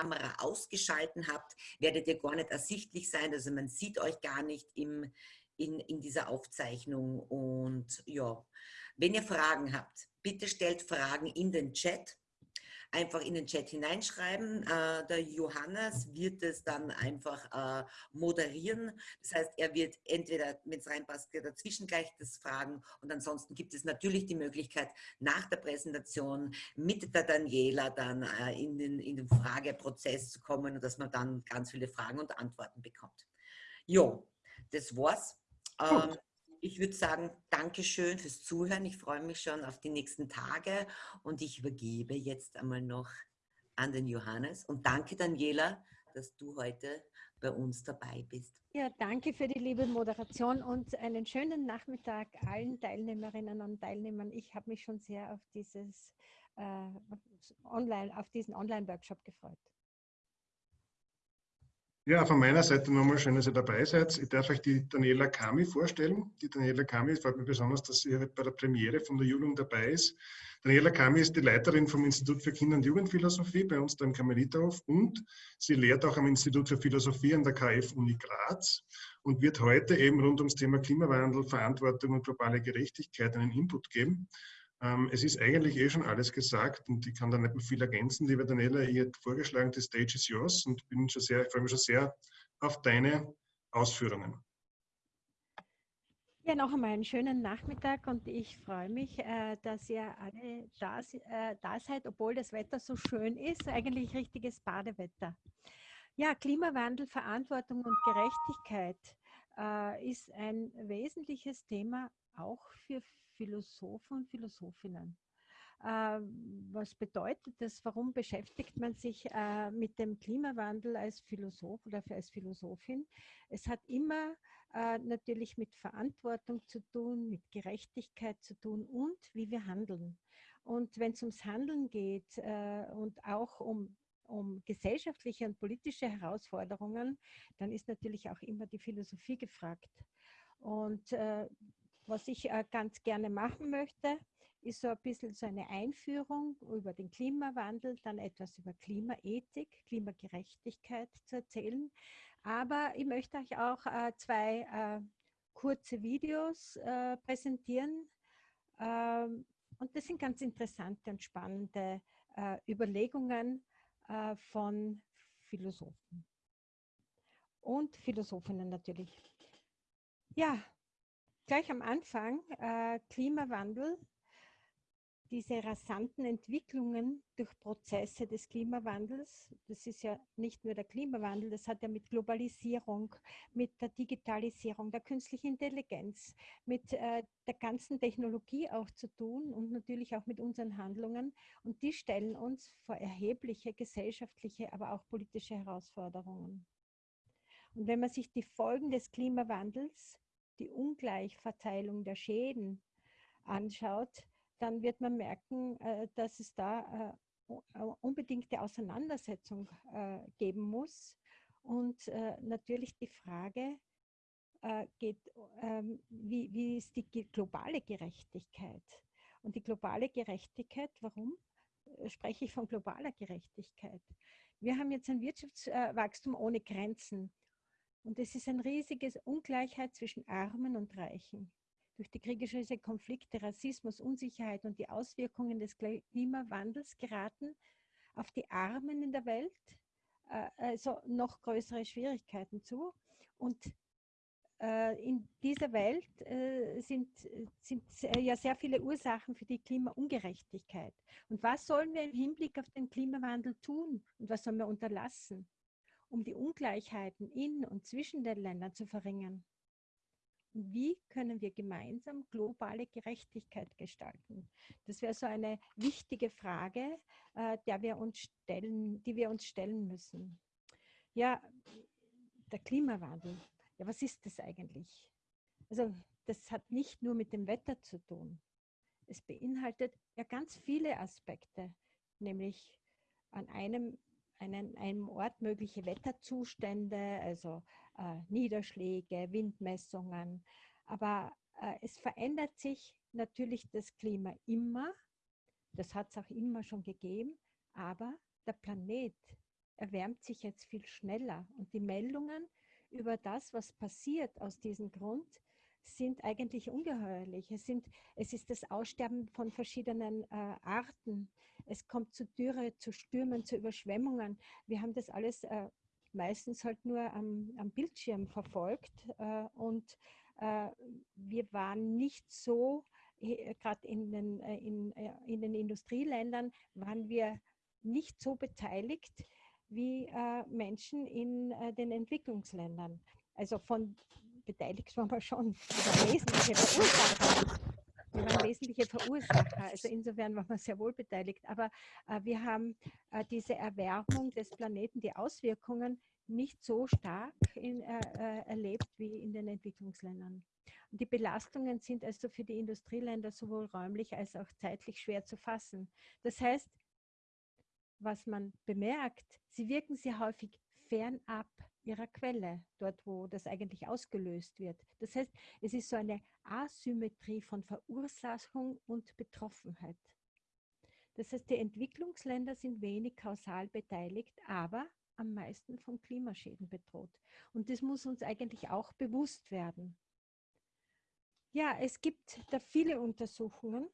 Kamera ausgeschalten habt, werdet ihr gar nicht ersichtlich sein. Also man sieht euch gar nicht im, in, in dieser Aufzeichnung. Und ja, wenn ihr Fragen habt, bitte stellt Fragen in den Chat einfach in den Chat hineinschreiben. Äh, der Johannes wird es dann einfach äh, moderieren. Das heißt, er wird entweder, wenn es reinpasst, dazwischen gleich das fragen und ansonsten gibt es natürlich die Möglichkeit, nach der Präsentation mit der Daniela dann äh, in, den, in den Frageprozess zu kommen und dass man dann ganz viele Fragen und Antworten bekommt. Jo, das war's. Ähm, ich würde sagen, Dankeschön fürs Zuhören. Ich freue mich schon auf die nächsten Tage und ich übergebe jetzt einmal noch an den Johannes. Und danke, Daniela, dass du heute bei uns dabei bist. Ja, danke für die liebe Moderation und einen schönen Nachmittag allen Teilnehmerinnen und Teilnehmern. Ich habe mich schon sehr auf dieses äh, Online, auf diesen Online-Workshop gefreut. Ja, von meiner Seite nochmal schön, dass ihr dabei seid. Ich darf euch die Daniela Kami vorstellen. Die Daniela Kami freut mich besonders, dass sie bei der Premiere von der Jugend dabei ist. Daniela Kami ist die Leiterin vom Institut für Kinder- und Jugendphilosophie bei uns da im Karmeliterhof und sie lehrt auch am Institut für Philosophie an der KF Uni Graz und wird heute eben rund ums Thema Klimawandel, Verantwortung und globale Gerechtigkeit einen Input geben. Ähm, es ist eigentlich eh schon alles gesagt und ich kann da nicht mehr viel ergänzen. Liebe Daniela, ihr habt vorgeschlagen, die Stage is yours und bin schon sehr, ich freue mich schon sehr auf deine Ausführungen. Ja, noch einmal einen schönen Nachmittag und ich freue mich, äh, dass ihr alle da, äh, da seid, obwohl das Wetter so schön ist, eigentlich richtiges Badewetter. Ja, Klimawandel, Verantwortung und Gerechtigkeit äh, ist ein wesentliches Thema auch für Philosophen und Philosophinnen. Ähm, was bedeutet das? Warum beschäftigt man sich äh, mit dem Klimawandel als Philosoph oder als Philosophin? Es hat immer äh, natürlich mit Verantwortung zu tun, mit Gerechtigkeit zu tun und wie wir handeln. Und wenn es ums Handeln geht äh, und auch um um gesellschaftliche und politische Herausforderungen, dann ist natürlich auch immer die Philosophie gefragt. Und äh, was ich äh, ganz gerne machen möchte, ist so ein bisschen so eine Einführung über den Klimawandel, dann etwas über Klimaethik, Klimagerechtigkeit zu erzählen. Aber ich möchte euch auch äh, zwei äh, kurze Videos präsentieren. Ähm, und das sind ganz interessante und spannende Überlegungen von Philosophen und Philosophinnen natürlich. Ja, gleich am Anfang, äh, Klimawandel, diese rasanten Entwicklungen durch Prozesse des Klimawandels, das ist ja nicht nur der Klimawandel, das hat ja mit Globalisierung, mit der Digitalisierung, der künstlichen Intelligenz, mit äh, der ganzen Technologie auch zu tun und natürlich auch mit unseren Handlungen. Und die stellen uns vor erhebliche gesellschaftliche, aber auch politische Herausforderungen. Und wenn man sich die Folgen des Klimawandels die Ungleichverteilung der Schäden anschaut, dann wird man merken, äh, dass es da äh, unbedingte Auseinandersetzung äh, geben muss. Und natürlich die Frage geht, ähm, wie, wie ist die globale Gerechtigkeit? Und die globale Gerechtigkeit, warum spreche ich von globaler Gerechtigkeit? Wir haben jetzt ein Wirtschaftswachstum ohne Grenzen. Und es ist eine riesige Ungleichheit zwischen Armen und Reichen. Durch die kriegerischen Konflikte, Rassismus, Unsicherheit und die Auswirkungen des Klimawandels geraten auf die Armen in der Welt äh, also noch größere Schwierigkeiten zu. Und äh, in dieser Welt äh, sind, sind ja sehr viele Ursachen für die Klimaungerechtigkeit. Und was sollen wir im Hinblick auf den Klimawandel tun und was sollen wir unterlassen? Um die Ungleichheiten in und zwischen den Ländern zu verringern? Wie können wir gemeinsam globale Gerechtigkeit gestalten? Das wäre so eine wichtige Frage, äh, der wir uns stellen, die wir uns stellen müssen. Ja, der Klimawandel. Ja, was ist das eigentlich? Also, das hat nicht nur mit dem Wetter zu tun. Es beinhaltet ja ganz viele Aspekte, nämlich an einem einen, einem Ort mögliche Wetterzustände, also äh, Niederschläge, Windmessungen. Aber äh, es verändert sich natürlich das Klima immer. Das hat es auch immer schon gegeben. Aber der Planet erwärmt sich jetzt viel schneller. Und die Meldungen über das, was passiert aus diesem Grund, sind eigentlich ungeheuerlich. Es, sind, es ist das Aussterben von verschiedenen äh, Arten. Es kommt zu Dürre, zu Stürmen, zu Überschwemmungen. Wir haben das alles äh, meistens halt nur am, am Bildschirm verfolgt äh, und äh, wir waren nicht so, äh, gerade in, den, äh, in, in den Industrieländern, waren wir nicht so beteiligt wie Menschen in den Entwicklungsländern. Also von beteiligt waren wir schon. Wir waren wesentliche Verursacher. Also insofern waren wir sehr wohl beteiligt. Aber äh, wir haben äh, diese Erwärmung des Planeten, die Auswirkungen nicht so stark in, äh, äh, erlebt wie in den Entwicklungsländern. Und die Belastungen sind also für die Industrieländer sowohl räumlich als auch zeitlich schwer zu fassen. Das heißt, was man bemerkt, sie wirken sehr häufig fernab ihrer Quelle, dort wo das eigentlich ausgelöst wird. Das heißt, es ist so eine Asymmetrie von Verursachung und Betroffenheit. Das heißt, die Entwicklungsländer sind wenig kausal beteiligt, aber am meisten von Klimaschäden bedroht. Und das muss uns eigentlich auch bewusst werden. Ja, es gibt da viele Untersuchungen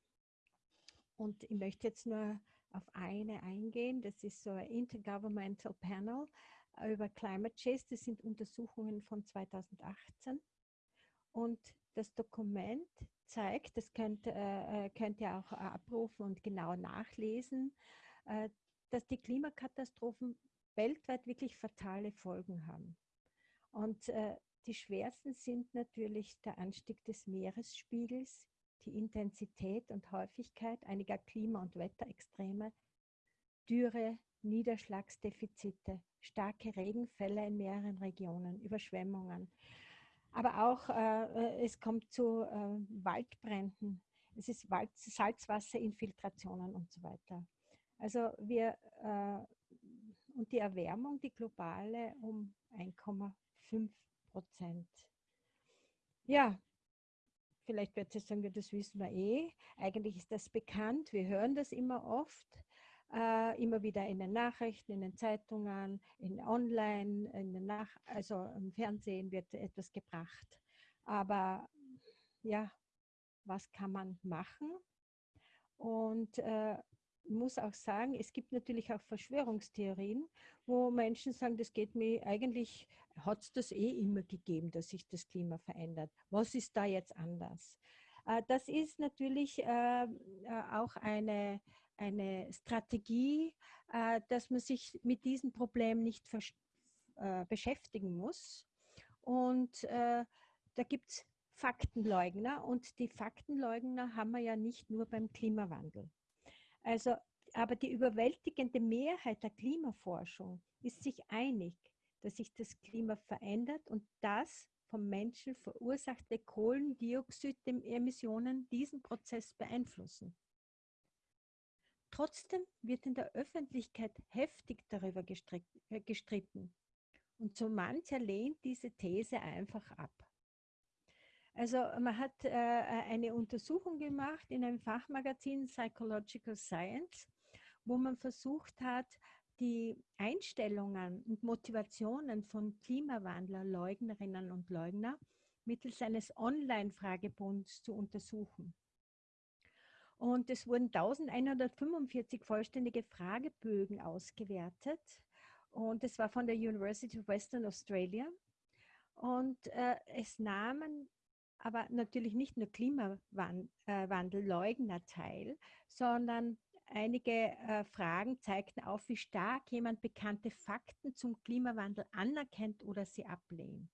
und ich möchte jetzt nur auf eine eingehen. Das ist so ein Intergovernmental Panel über Climate Change. Das sind Untersuchungen von 2018. Und das Dokument zeigt, das könnt, äh, äh, könnt ihr auch abrufen und genau nachlesen, äh, dass die Klimakatastrophen weltweit wirklich fatale Folgen haben. Und äh, die schwersten sind natürlich der Anstieg des Meeresspiegels, die Intensität und Häufigkeit einiger Klima- und Wetterextreme, Dürre, Niederschlagsdefizite, starke Regenfälle in mehreren Regionen, Überschwemmungen. Aber auch äh, äh es kommt zu äh, Waldbränden, es ist Wald Salzwasserinfiltrationen und so weiter. Also wir äh, und die Erwärmung, die globale, um 1,5 Prozent. Ja, vielleicht wird es sagen, das wissen wir eh. Eigentlich ist das bekannt, wir hören das immer oft. Äh, immer wieder in den Nachrichten, in den Zeitungen, in online, in den Nach also im Fernsehen wird etwas gebracht. Aber ja, was kann man machen? Und äh, muss auch sagen, es gibt natürlich auch Verschwörungstheorien, wo Menschen sagen, das geht mir eigentlich, hat es das eh immer gegeben, dass sich das Klima verändert. Was ist da jetzt anders? Äh, das ist natürlich äh, äh, auch eine, eine Strategie, dass man sich mit diesem Problem nicht beschäftigen muss. Und da gibt es Faktenleugner und die Faktenleugner haben wir ja nicht nur beim Klimawandel. Also, aber die überwältigende Mehrheit der Klimaforschung ist sich einig, dass sich das Klima verändert und das vom Menschen verursachte Kohlendioxidemissionen diesen Prozess beeinflussen. Trotzdem wird in der Öffentlichkeit heftig darüber äh, gestritten. Und so mancher lehnt diese These einfach ab. Also man hat äh, eine Untersuchung gemacht in einem Fachmagazin Psychological Science, wo man versucht hat, die Einstellungen und Motivationen von Klimawandler, Leugnerinnen und Leugner mittels eines Online-Fragebunds zu untersuchen. Und es wurden 1145 vollständige Fragebögen ausgewertet. Und es war von der University of Western Australia. Und äh, es nahmen aber natürlich nicht nur Klimawandelleugner teil, sondern einige äh, Fragen zeigten auf, wie stark jemand bekannte Fakten zum Klimawandel anerkennt oder sie ablehnt.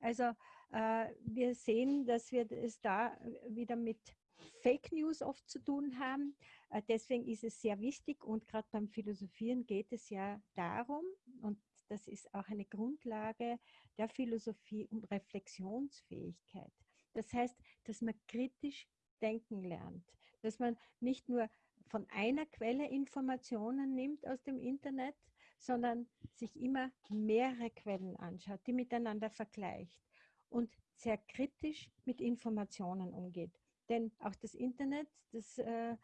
Also äh, wir sehen, dass wir es da wieder mit Fake News oft zu tun haben. Äh, deswegen ist es sehr wichtig und gerade beim Philosophieren geht es ja darum, und das ist auch eine Grundlage der Philosophie und Reflexionsfähigkeit. Das heißt, dass man kritisch denken lernt, dass man nicht nur von einer Quelle Informationen nimmt aus dem Internet, sondern sich immer mehrere Quellen anschaut, die miteinander vergleicht und sehr kritisch mit Informationen umgeht. Denn auch das Internet, das äh,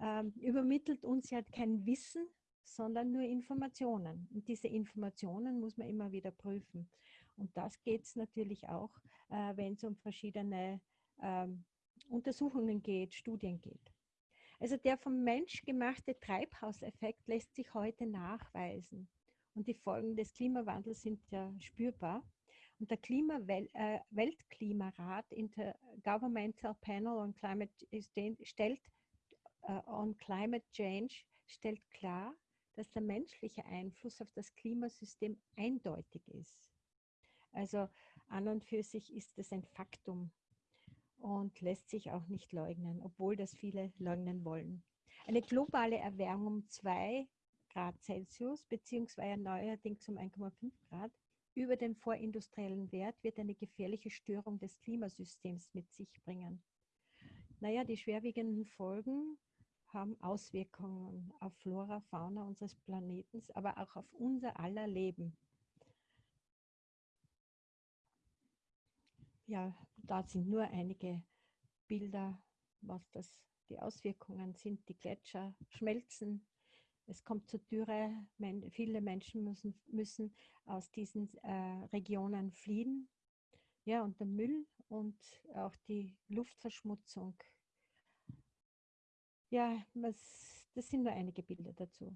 äh, übermittelt uns ja kein Wissen, sondern nur Informationen. Und diese Informationen muss man immer wieder prüfen. Und das geht es natürlich auch, äh, wenn es um verschiedene ähm, Untersuchungen geht, Studien geht. Also der vom Mensch gemachte Treibhauseffekt lässt sich heute nachweisen. Und die Folgen des Klimawandels sind ja spürbar. Und der Klima äh, Weltklimarat Intergovernmental Panel on Climate stellt, uh, on Climate Change stellt klar, dass der menschliche Einfluss auf das Klimasystem eindeutig ist. Also an und für sich ist es ein Faktum und lässt sich auch nicht leugnen, obwohl das viele leugnen wollen. Eine globale Erwärmung um 2 Grad Celsius beziehungsweise neuerdings um 1,5 Grad über den vorindustriellen Wert wird eine gefährliche Störung des Klimasystems mit sich bringen. Naja, die schwerwiegenden Folgen haben Auswirkungen auf Flora, Fauna unseres Planeten, aber auch auf unser aller Leben. ja, da sind nur einige Bilder, was das die Auswirkungen sind. Die Gletscher schmelzen, es kommt zur Dürre, viele Menschen müssen, müssen aus diesen äh, Regionen fliehen. Ja, und der Müll und auch die Luftverschmutzung. Ja, was, das sind nur einige Bilder dazu.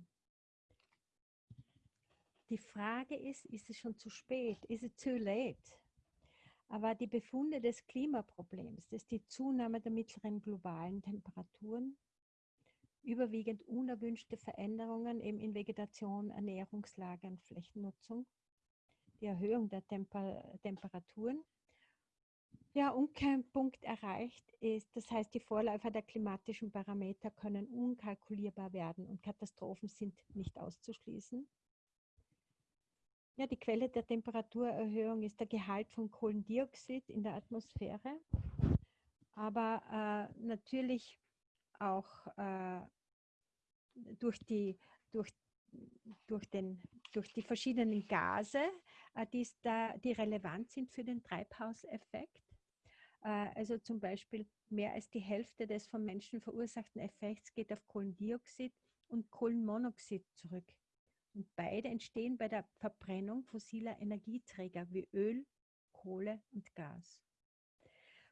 Die Frage ist, ist es schon zu spät? Is it too late? Aber die Befunde des Klimaproblems, das ist die Zunahme der mittleren globalen Temperaturen, überwiegend unerwünschte Veränderungen eben in Vegetation, Ernährungslage und Flächennutzung, die Erhöhung der Temper Temperaturen. Ja, und kein Punkt erreicht ist, das heißt, die Vorläufer der klimatischen Parameter können unkalkulierbar werden und Katastrophen sind nicht auszuschließen. Ja, die Quelle der Temperaturerhöhung ist der Gehalt von Kohlendioxid in der Atmosphäre, aber äh, natürlich auch äh, durch, die, durch, durch, den, durch die verschiedenen Gase, äh, die, da, die relevant sind für den Treibhauseffekt. Äh, also zum Beispiel mehr als die Hälfte des vom Menschen verursachten Effekts geht auf Kohlendioxid und Kohlenmonoxid zurück. Und beide entstehen bei der Verbrennung fossiler Energieträger wie Öl, Kohle und Gas.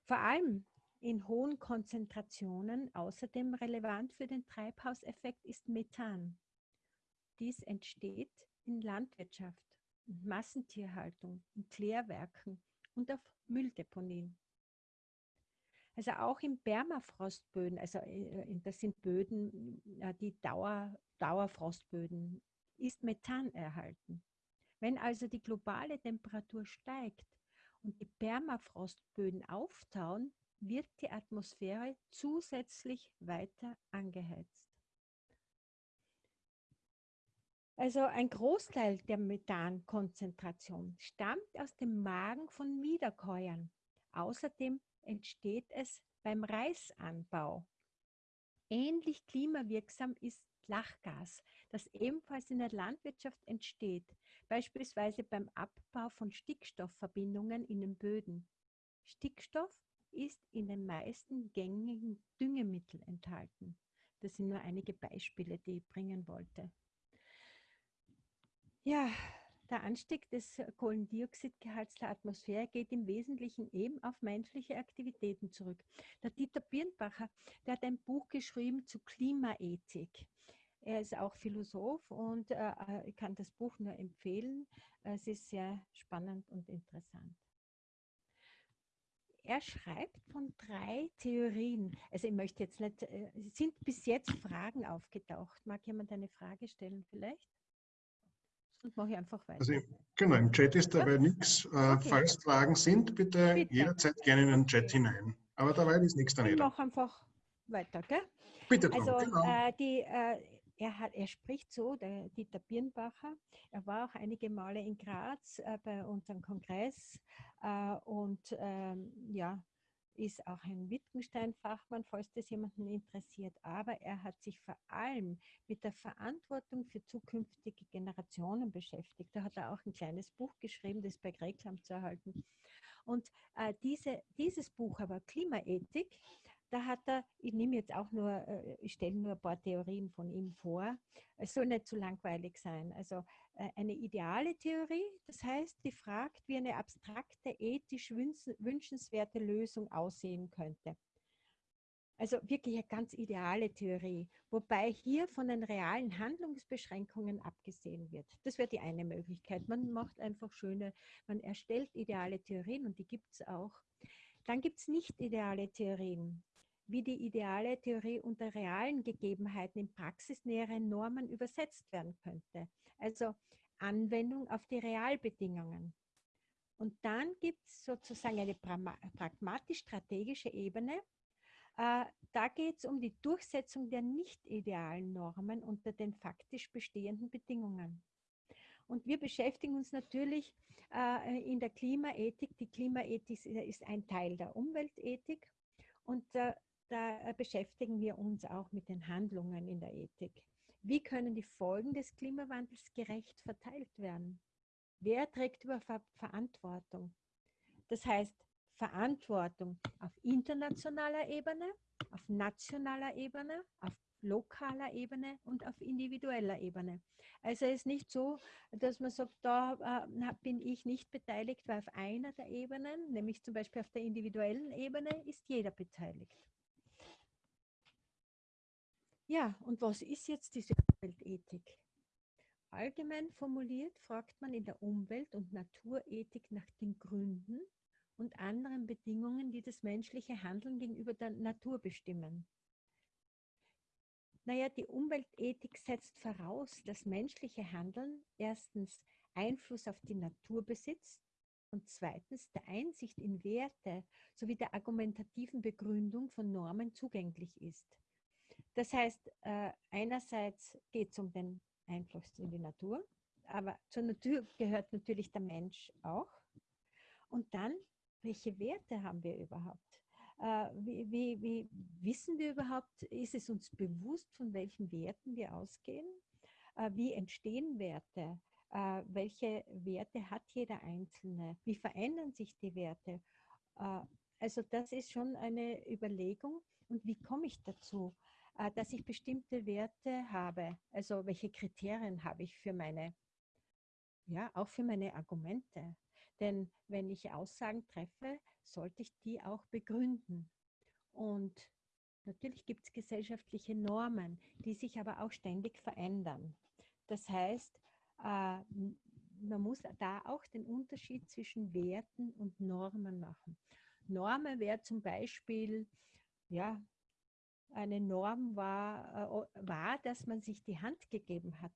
Vor allem in hohen Konzentrationen außerdem relevant für den Treibhauseffekt ist Methan. Dies entsteht in Landwirtschaft und Massentierhaltung, in Klärwerken und auf Mülldeponien. Also auch in Permafrostböden, also äh, das sind Böden, äh, die Dauer, Dauerfrostböden ist Methan erhalten. Wenn also die globale Temperatur steigt und die Permafrostböden auftauen, wird die Atmosphäre zusätzlich weiter angeheizt. Also ein Großteil der Methankonzentration stammt aus dem Magen von Wiederkäuern. Außerdem entsteht es beim Reisanbau. Ähnlich klimawirksam ist Lachgas, das ebenfalls in der Landwirtschaft entsteht, beispielsweise beim Abbau von Stickstoffverbindungen in den Böden. Stickstoff ist in den meisten gängigen Düngemitteln enthalten. Das sind nur einige Beispiele, die ich bringen wollte. Ja, der Anstieg des Kohlendioxidgehalts der Atmosphäre geht im Wesentlichen eben auf menschliche Aktivitäten zurück. Der Dieter Birnbacher, der hat ein Buch geschrieben zu Klimaethik. Er ist auch Philosoph und äh, äh, ich kann das Buch nur empfehlen. Es ist sehr spannend und interessant. Er schreibt von drei Theorien. Also ich möchte jetzt nicht, äh, sind bis jetzt Fragen aufgetaucht. Mag jemand eine Frage stellen vielleicht? Sonst mache ich einfach weiter. Also, genau, im Chat ist dabei nichts. Äh, okay. Falls Fragen sind, bitte, bitte, jederzeit gerne in den Chat hinein. Aber dabei ist nichts daneben. Ich mache einfach weiter, gell? Bitte, also, genau. äh, die, äh, er, hat, er spricht so, der Dieter Birnbacher. Er war auch einige Male in Graz äh, bei unserem Kongress äh, und ähm, ja, ist auch ein Wittgenstein-Fachmann, falls das jemanden interessiert. Aber er hat sich vor allem mit der Verantwortung für zukünftige Generationen beschäftigt. Da hat er auch ein kleines Buch geschrieben, das bei Greklam zu erhalten. Und äh, diese, dieses Buch aber, Klimaethik, da hat er, ich nehme jetzt auch nur, äh, ich stelle nur ein paar Theorien von ihm vor. Es soll nicht zu langweilig sein. Also äh, eine ideale Theorie, das heißt, die fragt, wie eine abstrakte, ethisch wünschenswerte Lösung aussehen könnte. Also wirklich eine ganz ideale Theorie, wobei hier von den realen Handlungsbeschränkungen abgesehen wird. Das wäre die eine Möglichkeit. Man macht einfach schöne, man erstellt ideale Theorien und die gibt es auch. Dann gibt es nicht ideale Theorien wie die ideale Theorie unter realen Gegebenheiten in praxisnähere Normen übersetzt werden könnte. Also Anwendung auf die Realbedingungen. Und dann gibt es sozusagen eine pragmatisch-strategische Ebene. Äh, da geht es um die Durchsetzung der nicht idealen Normen unter den faktisch bestehenden Bedingungen. Und wir beschäftigen uns natürlich äh, in der Klimaethik. Die Klimaethik ist ein Teil der Umweltethik. Und äh, da äh, beschäftigen wir uns auch mit den Handlungen in der Ethik. Wie können die Folgen des Klimawandels gerecht verteilt werden? Wer trägt über Ver Verantwortung? Das heißt, Verantwortung auf internationaler Ebene, auf nationaler Ebene, auf lokaler Ebene und auf individueller Ebene. Also es ist nicht so, dass man sagt, da äh, bin ich nicht beteiligt, weil auf einer der Ebenen, nämlich zum Beispiel auf der individuellen Ebene, ist jeder beteiligt. Ja, und was ist jetzt diese Umweltethik? Allgemein formuliert fragt man in der Umwelt- und Naturethik nach den Gründen und anderen Bedingungen, die das menschliche Handeln gegenüber der Natur bestimmen. Naja, die Umweltethik setzt voraus, dass menschliche Handeln erstens Einfluss auf die Natur besitzt und zweitens der Einsicht in Werte sowie der argumentativen Begründung von Normen zugänglich ist. Das heißt, äh, einerseits geht es um den Einfluss in die Natur, aber zur Natur gehört natürlich der Mensch auch. Und dann, welche Werte haben wir überhaupt? Äh, wie, wie, wie, wissen wir überhaupt, ist es uns bewusst, von welchen Werten wir ausgehen? Äh, wie entstehen Werte? Welche Werte hat jeder Einzelne? Wie verändern sich die Werte? Also das ist schon eine Überlegung. Und wie komme ich dazu? Äh, dass ich bestimmte Werte habe. Also welche Kriterien habe ich für meine, ja, auch für meine Argumente. Denn wenn ich Aussagen treffe, sollte ich die auch begründen. Und natürlich gibt es gesellschaftliche Normen, die sich aber auch ständig verändern. Das heißt, äh, man muss da auch den Unterschied zwischen Werten und Normen machen. Normen wäre zum Beispiel, ja, eine Norm war, äh, war, dass man sich die Hand gegeben hat.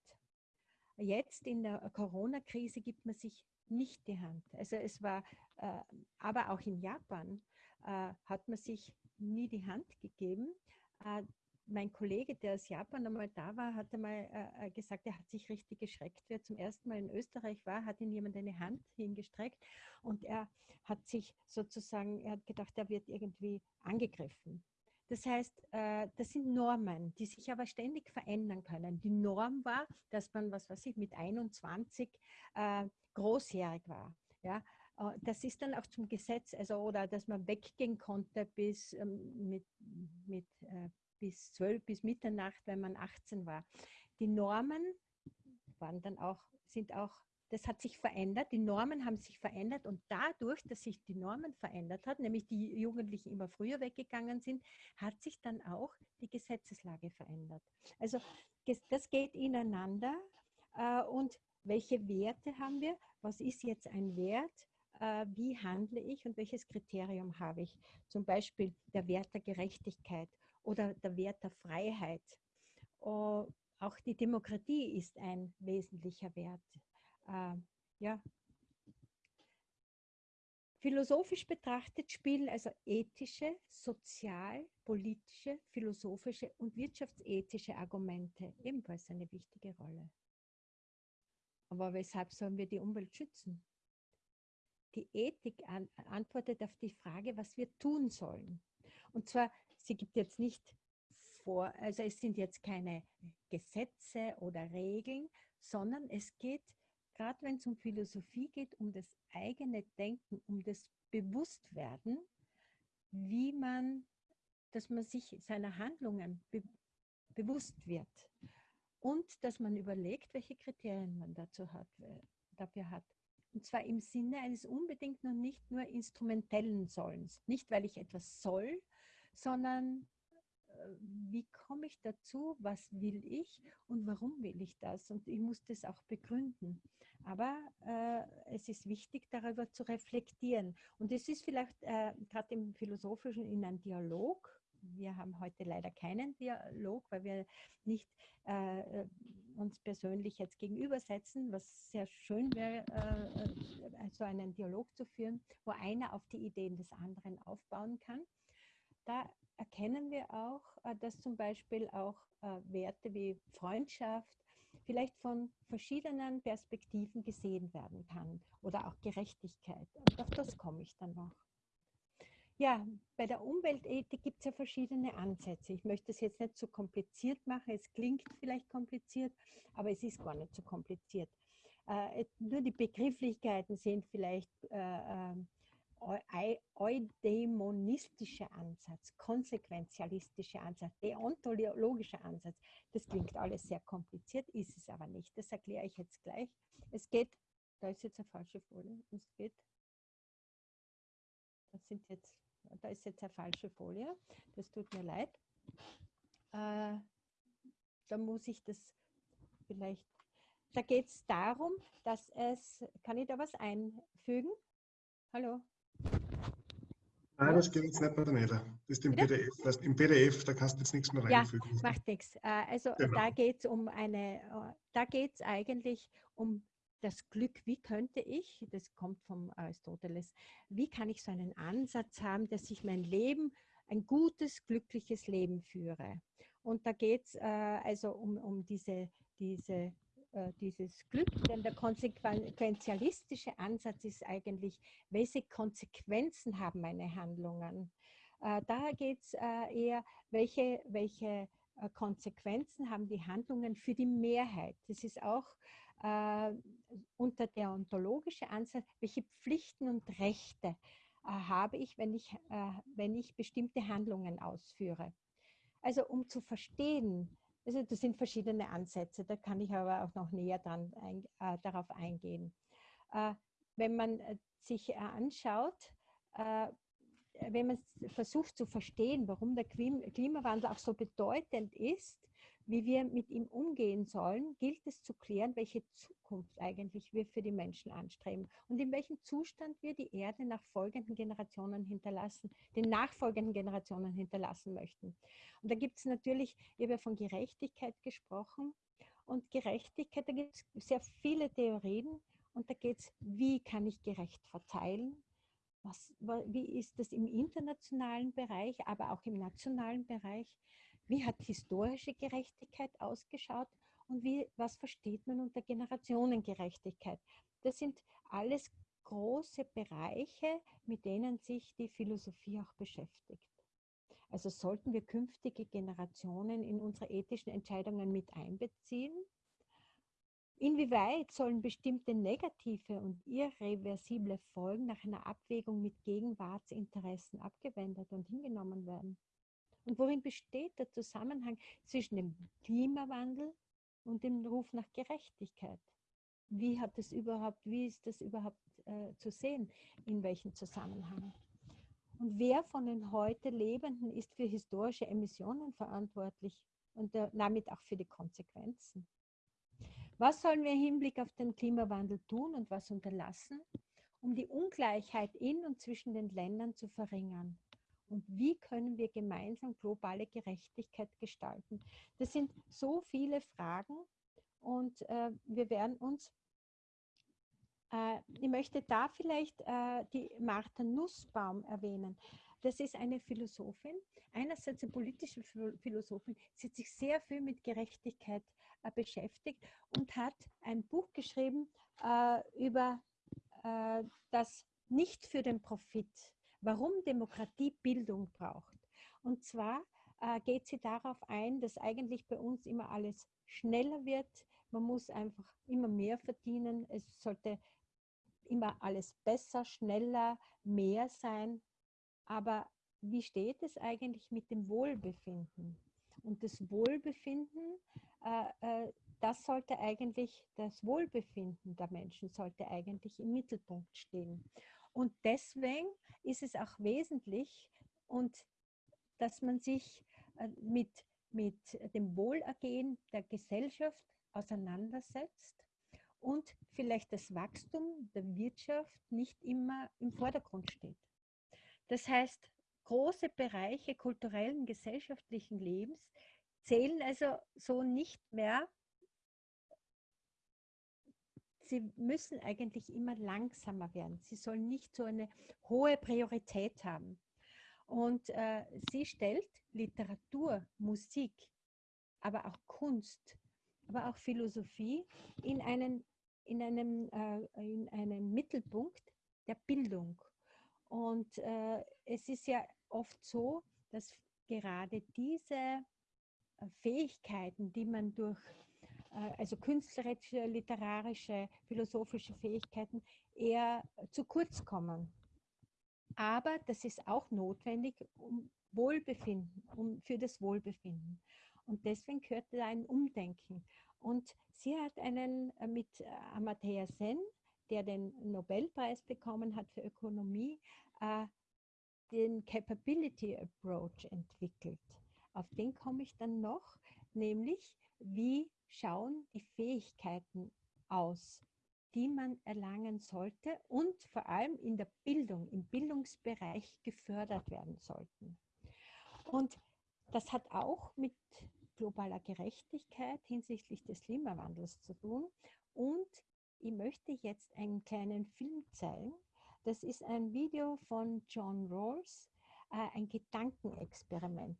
Jetzt in der Corona-Krise gibt man sich nicht die Hand. Also es war, äh, aber auch in Japan äh, hat man sich nie die Hand gegeben. Mein Kollege, der aus Japan einmal da war, hat einmal gesagt, er hat sich richtig geschreckt. Wer zum ersten Mal in Österreich war, hat ihm jemand eine Hand hingestreckt und er hat sich sozusagen, er hat gedacht, er wird irgendwie angegriffen. Das heißt, äh, das sind Normen, die sich aber ständig verändern können. Die Norm war, dass man, was weiß ich, mit 21 äh, großjährig war. Ja, äh, das ist dann auch zum Gesetz, also oder dass man weggehen konnte bis ähm, mit, mit bis 12 bis Mitternacht, wenn man 18 war. Die Normen waren dann auch, sind auch das hat sich verändert, die Normen haben sich verändert und dadurch, dass sich die Normen verändert hat, nämlich die Jugendlichen immer früher weggegangen sind, hat sich dann auch die Gesetzeslage verändert. Also das geht ineinander äh, und welche Werte haben wir? Was ist jetzt ein Wert? Äh, wie handle ich und welches Kriterium habe ich? Zum Beispiel der Wert der Gerechtigkeit oder der Wert der Freiheit. Oh, auch die Demokratie ist ein wesentlicher Wert äh, ja, Philosophisch betrachtet spielen also ethische, sozial, politische, philosophische und wirtschaftsethische Argumente ebenfalls eine wichtige Rolle. Aber weshalb sollen wir die Umwelt schützen? Die Ethik an, antwortet auf die Frage, was wir tun sollen. Und zwar, sie gibt jetzt nicht vor, also es sind jetzt keine Gesetze oder Regeln, sondern es geht gerade wenn es um Philosophie geht, um das eigene Denken, um das Bewusstwerden, wie man dass man sich seiner Handlungen be bewusst wird und dass man überlegt, welche Kriterien man dazu hat, dafür hat. Und zwar im Sinne eines unbedingt noch nicht nur instrumentellen Sollens. Nicht, weil ich etwas soll, sondern äh, wie komme ich dazu, was will ich und warum will ich das? Und ich muss das auch begründen. Aber äh, es ist wichtig, darüber zu reflektieren. Und es ist vielleicht äh, gerade im Philosophischen in einem Dialog, wir haben heute leider keinen Dialog, weil wir nicht äh, uns persönlich jetzt gegenübersetzen, was sehr schön wäre, äh, so einen Dialog zu führen, wo einer auf die Ideen des anderen aufbauen kann. Da erkennen wir auch, äh, dass zum Beispiel auch äh, Werte wie Freundschaft vielleicht von verschiedenen Perspektiven gesehen werden kann oder auch Gerechtigkeit. Und auf das komme ich dann noch. Ja, bei der Umweltethik gibt es ja verschiedene Ansätze. Ich möchte es jetzt nicht zu so kompliziert machen. Es klingt vielleicht kompliziert, aber es ist gar nicht so kompliziert. Äh, nur die Begrifflichkeiten sind vielleicht äh, äh, eudämonistischer Ansatz, konsequenzialistischer Ansatz, deontologischer Ansatz. Das klingt alles sehr kompliziert, ist es aber nicht. Das erkläre ich jetzt gleich. Es geht, da ist jetzt eine falsche Folie, es geht, das sind jetzt da ist jetzt eine falsche Folie, das tut mir leid. Äh, da muss ich das vielleicht, da geht es darum, dass es, kann ich da was einfügen? Hallo? Nein, das geht jetzt nicht mehr Daniela. Das ist im Bitte? PDF. Das Im PDF, da kannst du jetzt nichts mehr reinfügen. Ja, macht nichts. Äh, also genau. da geht es um eine, äh, da geht es eigentlich um das Glück, wie könnte ich, das kommt vom Aristoteles, wie kann ich so einen Ansatz haben, dass ich mein Leben, ein gutes, glückliches Leben führe. Und da geht es äh, also um, um diese, diese, dieses Glück, denn der konsequenzialistische Ansatz ist eigentlich, welche Konsequenzen haben meine Handlungen. Äh, da geht es äh, eher, welche, welche äh, Konsequenzen haben die Handlungen für die Mehrheit. Das ist auch äh, unter der ontologische Ansatz, welche Pflichten und Rechte äh, habe ich, wenn ich, äh, wenn ich bestimmte Handlungen ausführe. Also um zu verstehen, also das sind verschiedene Ansätze, da kann ich aber auch noch näher dran, äh, darauf eingehen. Äh, wenn man äh, sich anschaut, wenn man versucht zu verstehen, warum der Klimawandel auch so bedeutend ist, wie wir mit ihm umgehen sollen, gilt es zu klären, welche Zukunft eigentlich wir für die Menschen anstreben und in welchem Zustand wir die Erde nach folgenden Generationen hinterlassen, den nachfolgenden Generationen hinterlassen möchten. Und da gibt es natürlich, ich habe ja von Gerechtigkeit gesprochen und Gerechtigkeit, da gibt es sehr viele Theorien und da geht es, wie kann ich gerecht verteilen, was, wie ist das im internationalen Bereich, aber auch im nationalen Bereich? Wie hat historische Gerechtigkeit ausgeschaut und wie, was versteht man unter Generationengerechtigkeit? Das sind alles große Bereiche, mit denen sich die Philosophie auch beschäftigt. Also sollten wir künftige Generationen in unsere ethischen Entscheidungen mit einbeziehen? Inwieweit sollen bestimmte negative und irreversible Folgen nach einer Abwägung mit Gegenwartsinteressen abgewendet und hingenommen werden? Und worin besteht der Zusammenhang zwischen dem Klimawandel und dem Ruf nach Gerechtigkeit? Wie hat es überhaupt, wie ist das überhaupt äh, zu sehen? In welchem Zusammenhang? Und wer von den heute Lebenden ist für historische Emissionen verantwortlich und äh, damit auch für die Konsequenzen? Was sollen wir im Hinblick auf den Klimawandel tun und was unterlassen, um die Ungleichheit in und zwischen den Ländern zu verringern? Und wie können wir gemeinsam globale Gerechtigkeit gestalten? Das sind so viele Fragen und äh, wir werden uns, äh, ich möchte da vielleicht äh, die Martha Nussbaum erwähnen. Das ist eine Philosophin, einerseits eine politische Philosophin, sie hat sich sehr viel mit Gerechtigkeit äh, beschäftigt und hat ein Buch geschrieben äh, über äh, das Nicht für den Profit warum Demokratie Bildung braucht. Und zwar äh, geht sie darauf ein, dass eigentlich bei uns immer alles schneller wird. Man muss einfach immer mehr verdienen. Es sollte immer alles besser, schneller, mehr sein. Aber wie steht es eigentlich mit dem Wohlbefinden? Und das Wohlbefinden, äh, äh, das sollte eigentlich, das Wohlbefinden der Menschen sollte eigentlich im Mittelpunkt stehen. Und deswegen ist es auch wesentlich, und dass man sich äh, mit, mit dem Wohlergehen der Gesellschaft auseinandersetzt und vielleicht das Wachstum der Wirtschaft nicht immer im Vordergrund steht. Das heißt, große Bereiche kulturellen, gesellschaftlichen Lebens zählen also so nicht mehr. Sie müssen eigentlich immer langsamer werden. Sie sollen nicht so eine hohe Priorität haben. Und äh, sie stellt Literatur, Musik, aber auch Kunst, aber auch Philosophie in einen, in einem, äh, in einen Mittelpunkt der Bildung. Und äh, es ist ja oft so, dass gerade diese äh, Fähigkeiten, die man durch also künstlerische, literarische, philosophische Fähigkeiten eher zu kurz kommen. Aber das ist auch notwendig, um Wohlbefinden, um für das Wohlbefinden. Und deswegen gehört da ein Umdenken. Und sie hat einen äh, mit äh, Amartya Sen, der den Nobelpreis bekommen hat für Ökonomie, äh, den Capability Approach entwickelt. Auf den komme ich dann noch, nämlich wie schauen die Fähigkeiten aus, die man erlangen sollte und vor allem in der Bildung, im Bildungsbereich gefördert werden sollten. Und das hat auch mit globaler Gerechtigkeit hinsichtlich des Klimawandels zu tun. Und ich möchte jetzt einen kleinen Film zeigen. Das ist ein Video von John Rawls, äh, ein Gedankenexperiment.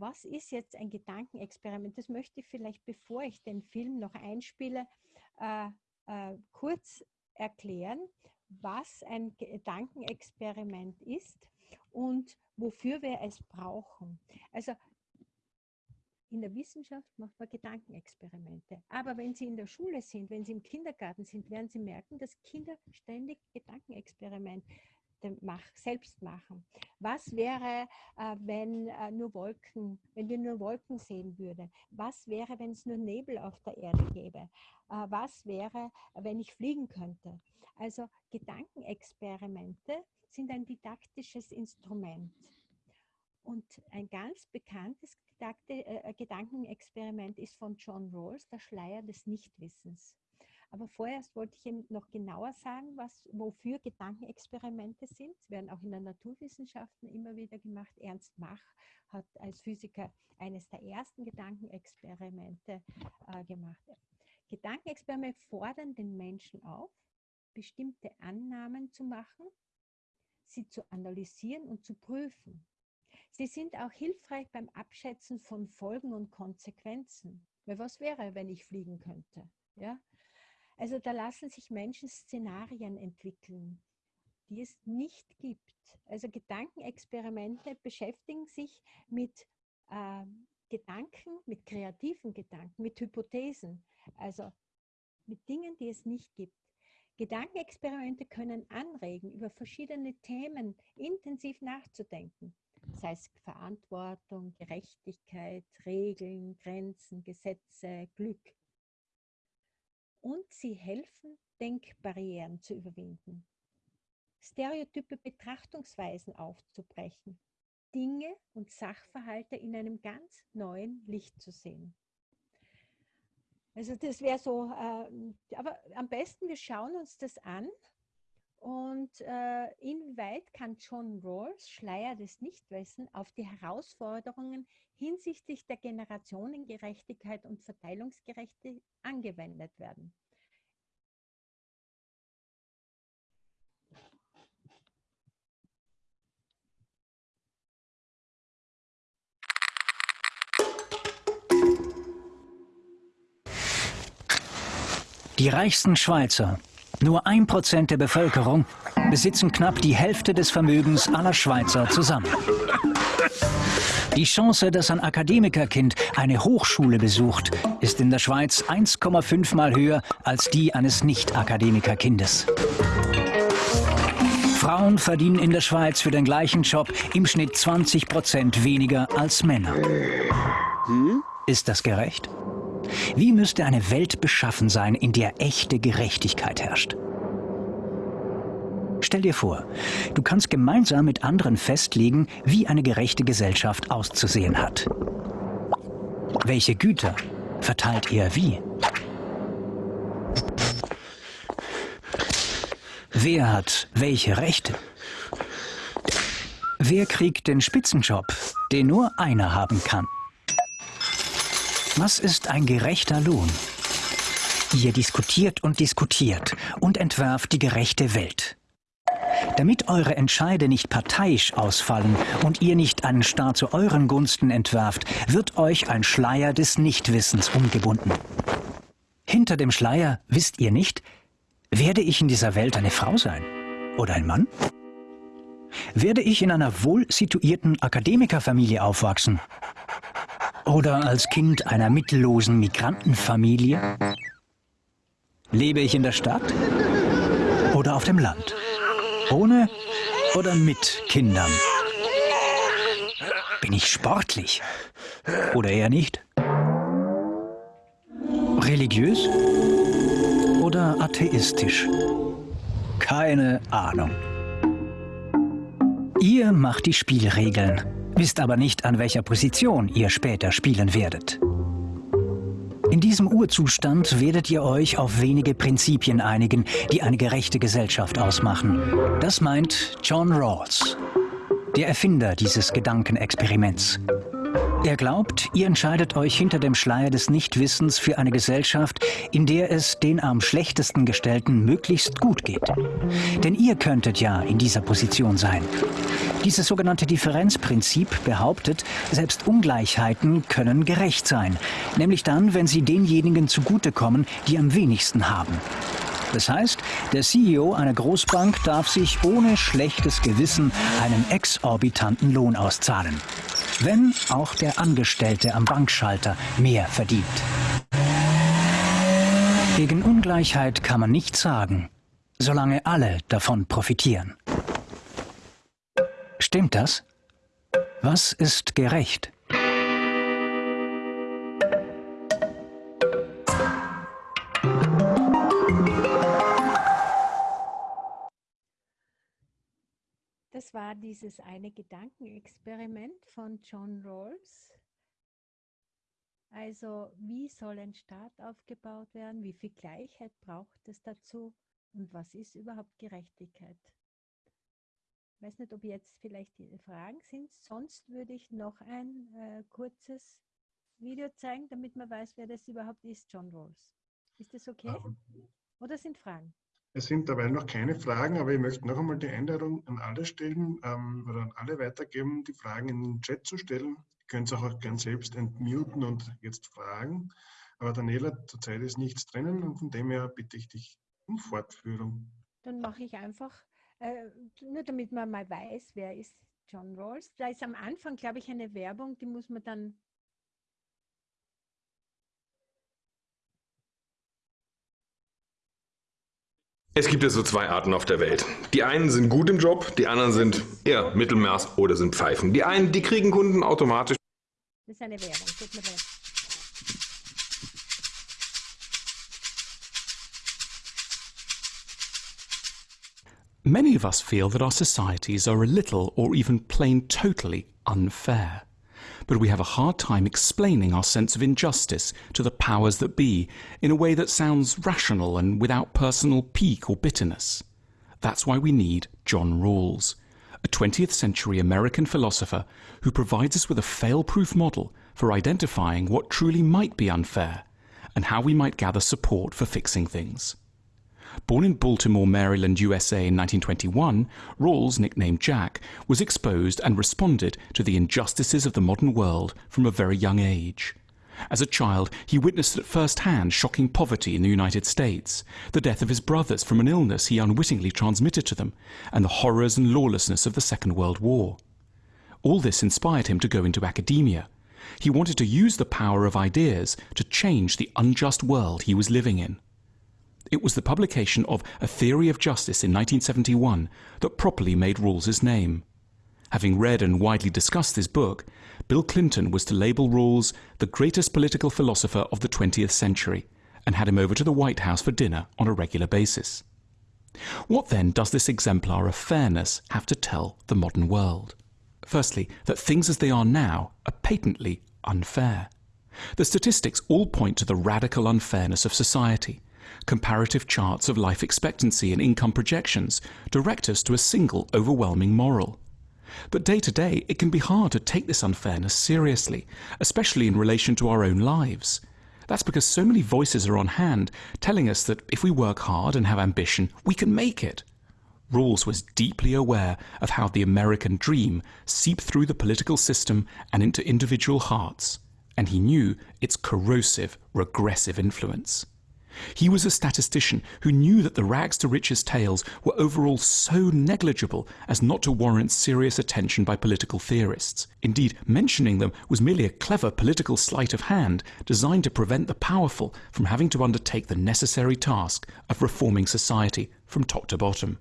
Was ist jetzt ein Gedankenexperiment? Das möchte ich vielleicht, bevor ich den Film noch einspiele, äh, äh, kurz erklären, was ein Gedankenexperiment ist und wofür wir es brauchen. Also in der Wissenschaft macht man Gedankenexperimente. Aber wenn Sie in der Schule sind, wenn Sie im Kindergarten sind, werden Sie merken, dass Kinder ständig Gedankenexperimente mach, selbst machen. Was wäre, äh, wenn äh, nur Wolken, wenn wir nur Wolken sehen würden? Was wäre, wenn es nur Nebel auf der Erde gäbe? Äh, was wäre, wenn ich fliegen könnte? Also Gedankenexperimente sind ein didaktisches Instrument. Und ein ganz bekanntes Gedankenexperiment ist von John Rawls, der Schleier des Nichtwissens. Aber vorerst wollte ich Ihnen noch genauer sagen, was, wofür Gedankenexperimente sind. Sie werden auch in den Naturwissenschaften immer wieder gemacht. Ernst Mach hat als Physiker eines der ersten Gedankenexperimente äh, gemacht. Gedankenexperimente fordern den Menschen auf, bestimmte Annahmen zu machen, sie zu analysieren und zu prüfen. Sie sind auch hilfreich beim Abschätzen von Folgen und Konsequenzen. Weil was wäre, wenn ich fliegen könnte? Ja? Also da lassen sich Menschen Szenarien entwickeln, die es nicht gibt. Also Gedankenexperimente beschäftigen sich mit äh, Gedanken, mit kreativen Gedanken, mit Hypothesen, also mit Dingen, die es nicht gibt. Gedankenexperimente können anregen, über verschiedene Themen intensiv nachzudenken, sei es Verantwortung, Gerechtigkeit, Regeln, Grenzen, Gesetze, Glück und sie helfen, Denkbarrieren zu überwinden, stereotype Betrachtungsweisen aufzubrechen, Dinge und Sachverhalte in einem ganz neuen Licht zu sehen. Also das wäre so, äh, aber am besten wir schauen uns das an und äh, inwieweit kann John Rawls, Schleier des Nichtwissen, auf die Herausforderungen hinsichtlich der Generationengerechtigkeit und Verteilungsgerechtigkeit angewendet werden? Die reichsten Schweizer nur ein Prozent der Bevölkerung besitzen knapp die Hälfte des Vermögens aller Schweizer zusammen. Die Chance, dass ein Akademikerkind eine Hochschule besucht, ist in der Schweiz 1,5 Mal höher als die eines Nicht-Akademikerkindes. Frauen verdienen in der Schweiz für den gleichen Job im Schnitt 20 Prozent weniger als Männer. Hm? Ist das gerecht? Wie müsste eine Welt beschaffen sein, in der echte Gerechtigkeit herrscht? Stell dir vor, du kannst gemeinsam mit anderen festlegen, wie eine gerechte Gesellschaft auszusehen hat. Welche Güter verteilt ihr wie? Wer hat welche Rechte? Wer kriegt den Spitzenjob, den nur einer haben kann? Was ist ein gerechter Lohn? Ihr diskutiert und diskutiert und entwerft die gerechte Welt. Damit eure Entscheide nicht parteiisch ausfallen und ihr nicht einen Staat zu euren Gunsten entwerft, wird euch ein Schleier des Nichtwissens umgebunden. Hinter dem Schleier wisst ihr nicht, werde ich in dieser Welt eine Frau sein oder ein Mann? Werde ich in einer wohl situierten Akademikerfamilie aufwachsen? Oder als Kind einer mittellosen Migrantenfamilie? Lebe ich in der Stadt oder auf dem Land? Ohne oder mit Kindern? Bin ich sportlich oder eher nicht? Religiös oder atheistisch? Keine Ahnung. Ihr macht die Spielregeln, wisst aber nicht, an welcher Position ihr später spielen werdet. In diesem Urzustand werdet ihr euch auf wenige Prinzipien einigen, die eine gerechte Gesellschaft ausmachen. Das meint John Rawls, der Erfinder dieses Gedankenexperiments. Er glaubt, ihr entscheidet euch hinter dem Schleier des Nichtwissens für eine Gesellschaft, in der es den am schlechtesten Gestellten möglichst gut geht. Denn ihr könntet ja in dieser Position sein. Dieses sogenannte Differenzprinzip behauptet, selbst Ungleichheiten können gerecht sein, nämlich dann, wenn sie denjenigen zugutekommen, die am wenigsten haben. Das heißt, der CEO einer Großbank darf sich ohne schlechtes Gewissen einen exorbitanten Lohn auszahlen wenn auch der Angestellte am Bankschalter mehr verdient. Gegen Ungleichheit kann man nichts sagen, solange alle davon profitieren. Stimmt das? Was ist gerecht? Das war dieses eine Gedankenexperiment von John Rawls. Also wie soll ein Staat aufgebaut werden? Wie viel Gleichheit braucht es dazu? Und was ist überhaupt Gerechtigkeit? Ich weiß nicht, ob jetzt vielleicht die Fragen sind. Sonst würde ich noch ein äh, kurzes Video zeigen, damit man weiß, wer das überhaupt ist, John Rawls. Ist das okay? Oder sind Fragen? Es sind dabei noch keine Fragen, aber ich möchte noch einmal die Einladung an alle stellen ähm, oder an alle weitergeben, die Fragen in den Chat zu stellen. Ihr könnt es auch, auch gern selbst entmuten und jetzt fragen. Aber Daniela, zurzeit ist nichts drinnen und von dem her bitte ich dich um Fortführung. Dann mache ich einfach, äh, nur damit man mal weiß, wer ist John Rawls. Da ist am Anfang, glaube ich, eine Werbung, die muss man dann Es gibt ja so zwei Arten auf der Welt. Die einen sind gut im Job, die anderen sind eher Mittelmaß oder sind Pfeifen. Die einen, die kriegen Kunden automatisch. Das ist eine Werbung, tut mir leid. Many of us feel that our societies are a little or even plain totally unfair. But we have a hard time explaining our sense of injustice to the powers that be in a way that sounds rational and without personal pique or bitterness. That's why we need John Rawls, a 20th century American philosopher who provides us with a fail-proof model for identifying what truly might be unfair and how we might gather support for fixing things. Born in Baltimore, Maryland, USA in 1921, Rawls, nicknamed Jack, was exposed and responded to the injustices of the modern world from a very young age. As a child, he witnessed at first hand shocking poverty in the United States, the death of his brothers from an illness he unwittingly transmitted to them, and the horrors and lawlessness of the Second World War. All this inspired him to go into academia. He wanted to use the power of ideas to change the unjust world he was living in. It was the publication of A Theory of Justice in 1971 that properly made Rawls's name. Having read and widely discussed this book, Bill Clinton was to label Rawls the greatest political philosopher of the 20th century and had him over to the White House for dinner on a regular basis. What then does this exemplar of fairness have to tell the modern world? Firstly, that things as they are now are patently unfair. The statistics all point to the radical unfairness of society. Comparative charts of life expectancy and income projections direct us to a single overwhelming moral. But day to day, it can be hard to take this unfairness seriously, especially in relation to our own lives. That's because so many voices are on hand telling us that if we work hard and have ambition, we can make it. Rawls was deeply aware of how the American dream seeped through the political system and into individual hearts, and he knew its corrosive, regressive influence. He was a statistician who knew that the rags to riches tales were overall so negligible as not to warrant serious attention by political theorists. Indeed, mentioning them was merely a clever political sleight of hand designed to prevent the powerful from having to undertake the necessary task of reforming society from top to bottom.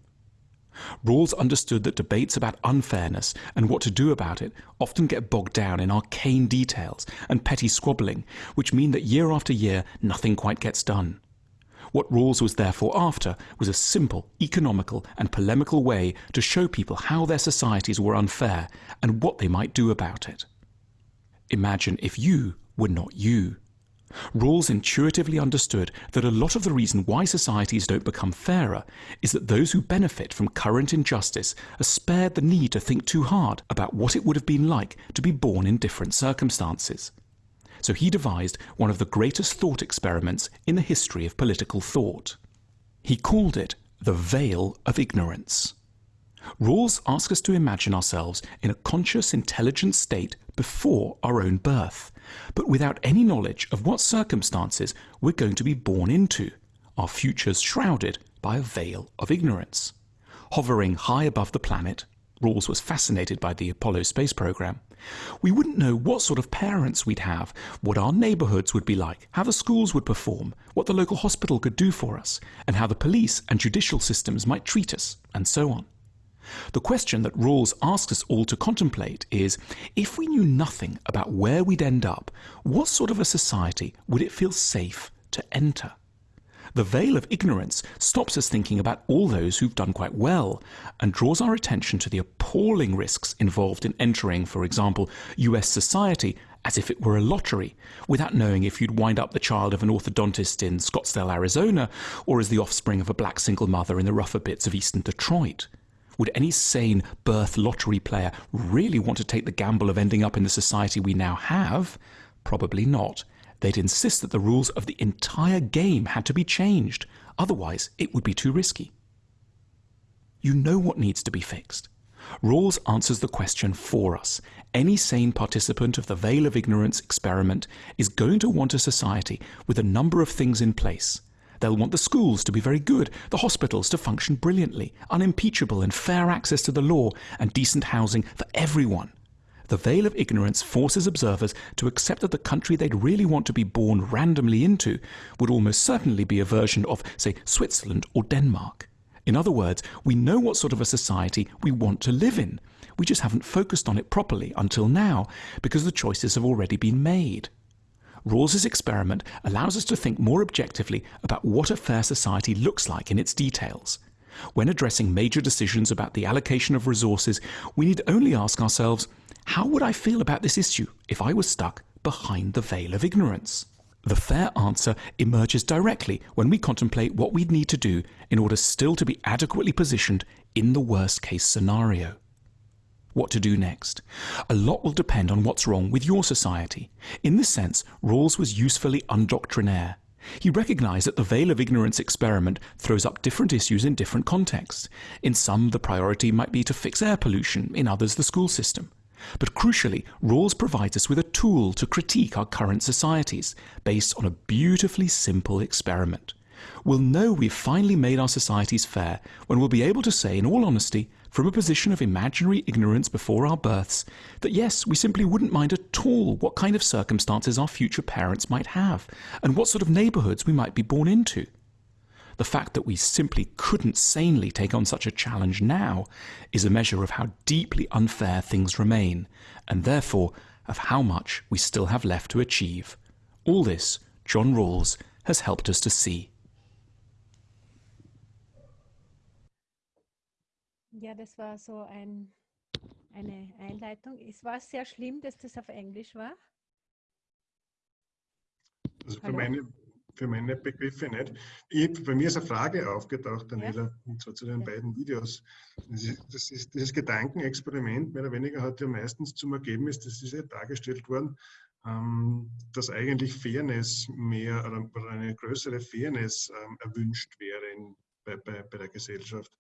Rawls understood that debates about unfairness and what to do about it often get bogged down in arcane details and petty squabbling, which mean that year after year nothing quite gets done. What Rawls was therefore after was a simple, economical, and polemical way to show people how their societies were unfair and what they might do about it. Imagine if you were not you. Rawls intuitively understood that a lot of the reason why societies don't become fairer is that those who benefit from current injustice are spared the need to think too hard about what it would have been like to be born in different circumstances. So he devised one of the greatest thought experiments in the history of political thought. He called it the veil of ignorance. Rawls asks us to imagine ourselves in a conscious, intelligent state before our own birth, but without any knowledge of what circumstances we're going to be born into, our futures shrouded by a veil of ignorance. Hovering high above the planet, Rawls was fascinated by the Apollo space program. We wouldn't know what sort of parents we'd have, what our neighbourhoods would be like, how the schools would perform, what the local hospital could do for us, and how the police and judicial systems might treat us, and so on. The question that Rawls asks us all to contemplate is, if we knew nothing about where we'd end up, what sort of a society would it feel safe to enter? The veil of ignorance stops us thinking about all those who've done quite well and draws our attention to the appalling risks involved in entering, for example, US society as if it were a lottery, without knowing if you'd wind up the child of an orthodontist in Scottsdale, Arizona, or as the offspring of a black single mother in the rougher bits of eastern Detroit. Would any sane birth lottery player really want to take the gamble of ending up in the society we now have? Probably not. They'd insist that the rules of the entire game had to be changed. Otherwise, it would be too risky. You know what needs to be fixed. Rawls answers the question for us. Any sane participant of the Veil of Ignorance experiment is going to want a society with a number of things in place. They'll want the schools to be very good, the hospitals to function brilliantly, unimpeachable and fair access to the law, and decent housing for everyone. The veil of ignorance forces observers to accept that the country they'd really want to be born randomly into would almost certainly be a version of, say, Switzerland or Denmark. In other words, we know what sort of a society we want to live in. We just haven't focused on it properly until now because the choices have already been made. Rawls's experiment allows us to think more objectively about what a fair society looks like in its details. When addressing major decisions about the allocation of resources, we need only ask ourselves, how would I feel about this issue if I was stuck behind the veil of ignorance? The fair answer emerges directly when we contemplate what we'd need to do in order still to be adequately positioned in the worst case scenario what to do next. A lot will depend on what's wrong with your society. In this sense, Rawls was usefully undoctrinaire. He recognized that the veil of ignorance experiment throws up different issues in different contexts. In some, the priority might be to fix air pollution, in others, the school system. But crucially, Rawls provides us with a tool to critique our current societies, based on a beautifully simple experiment. We'll know we've finally made our societies fair when we'll be able to say, in all honesty, from a position of imaginary ignorance before our births, that yes, we simply wouldn't mind at all what kind of circumstances our future parents might have, and what sort of neighbourhoods we might be born into. The fact that we simply couldn't sanely take on such a challenge now is a measure of how deeply unfair things remain, and therefore of how much we still have left to achieve. All this, John Rawls has helped us to see. Ja, das war so ein, eine Einleitung. Es war sehr schlimm, dass das auf Englisch war. Also für meine, für meine Begriffe nicht. Ich, bei mir ist eine Frage aufgetaucht, Daniela, und zwar zu den Ja. beiden Videos. Das ist, das ist, dieses Gedankenexperiment, mehr oder weniger, hat ja meistens zum Ergebnis, das ist ja dargestellt worden, ähm, dass eigentlich Fairness mehr oder, oder eine größere Fairness ähm, erwünscht wäre in, bei, bei, bei der Gesellschaft.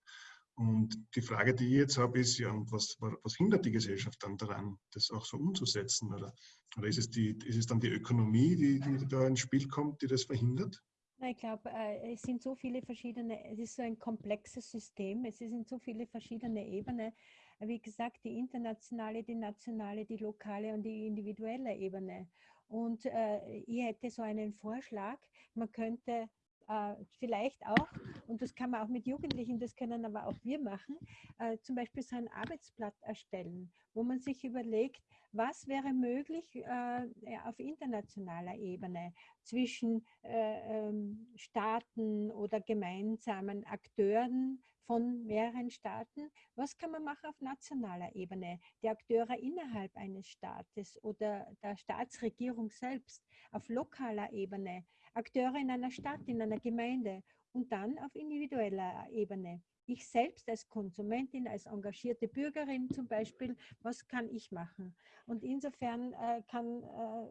Und die Frage, die ich jetzt habe, ist ja, was, was hindert die Gesellschaft dann daran, das auch so umzusetzen? Oder, oder ist, es die, ist es dann die Ökonomie, die, die da ins Spiel kommt, die das verhindert? Ich glaube, äh, es sind so viele verschiedene, es ist so ein komplexes System, es sind so viele verschiedene Ebenen. Wie gesagt, die internationale, die nationale, die lokale und die individuelle Ebene. Und äh, ich hätte so einen Vorschlag, man könnte äh, vielleicht auch, und das kann man auch mit Jugendlichen, das können aber auch wir machen, äh, zum Beispiel so ein Arbeitsblatt erstellen, wo man sich überlegt, was wäre möglich äh, auf internationaler Ebene zwischen äh, ähm, Staaten oder gemeinsamen Akteuren von mehreren Staaten. Was kann man machen auf nationaler Ebene? Die Akteure innerhalb eines Staates oder der Staatsregierung selbst, auf lokaler Ebene, Akteure in einer Stadt, in einer Gemeinde und dann auf individueller Ebene. Ich selbst als Konsumentin, als engagierte Bürgerin zum Beispiel, was kann ich machen? Und insofern äh, kann, äh,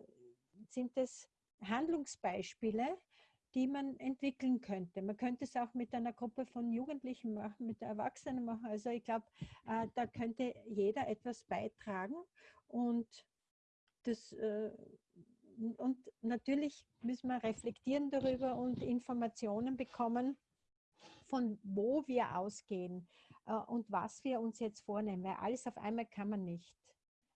sind es Handlungsbeispiele, die man entwickeln könnte. Man könnte es auch mit einer Gruppe von Jugendlichen machen, mit Erwachsenen machen. Also ich glaube, äh, da könnte jeder etwas beitragen und das äh, und natürlich müssen wir reflektieren darüber und Informationen bekommen, von wo wir ausgehen äh, und was wir uns jetzt vornehmen, weil alles auf einmal kann man nicht,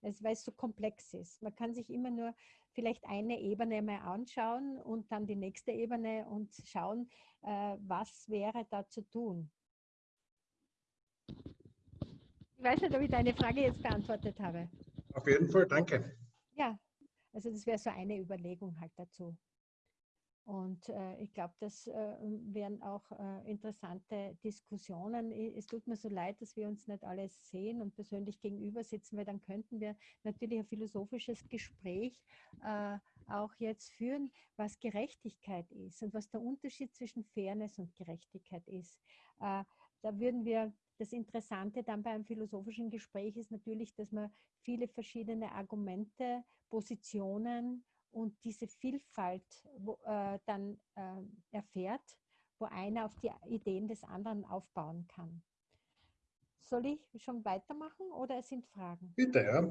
weil es so komplex ist. Man kann sich immer nur vielleicht eine Ebene mal anschauen und dann die nächste Ebene und schauen, äh, was wäre da zu tun. Ich weiß nicht, ob ich deine Frage jetzt beantwortet habe. Auf jeden Fall, danke. Ja, also das wäre so eine Überlegung halt dazu. Und äh, ich glaube, das äh, wären auch äh, interessante Diskussionen. Es tut mir so leid, dass wir uns nicht alle sehen und persönlich gegenüber sitzen, weil dann könnten wir natürlich ein philosophisches Gespräch äh, auch jetzt führen, was Gerechtigkeit ist und was der Unterschied zwischen Fairness und Gerechtigkeit ist. Äh, da würden wir, das Interessante dann beim philosophischen Gespräch ist natürlich, dass man viele verschiedene Argumente, Positionen und diese Vielfalt wo, äh, dann äh, erfährt, wo einer auf die Ideen des anderen aufbauen kann. Soll ich schon weitermachen oder es sind Fragen? Bitte, ja.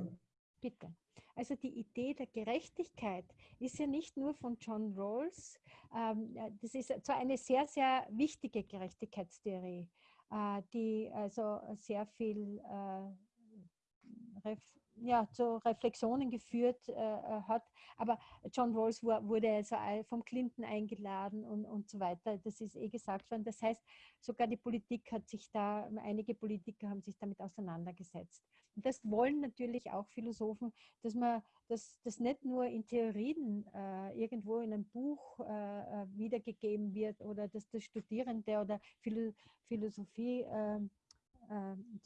Bitte. Also die Idee der Gerechtigkeit ist ja nicht nur von John Rawls, ähm, äh, das ist zwar eine sehr, sehr wichtige Gerechtigkeitstheorie, äh, die also sehr viel äh, ref, ja, zu Reflexionen geführt äh, äh, hat. Aber John Rawls wu- wurde also vom Clinton eingeladen und, und so weiter. Das ist eh gesagt worden. Das heißt, sogar die Politik hat sich da, einige Politiker haben sich damit auseinandergesetzt. Und das wollen natürlich auch Philosophen, dass man dass das nicht nur in Theorien äh, irgendwo in einem Buch äh, äh, wiedergegeben wird oder dass das Studierende oder Philo Philosophie äh, äh,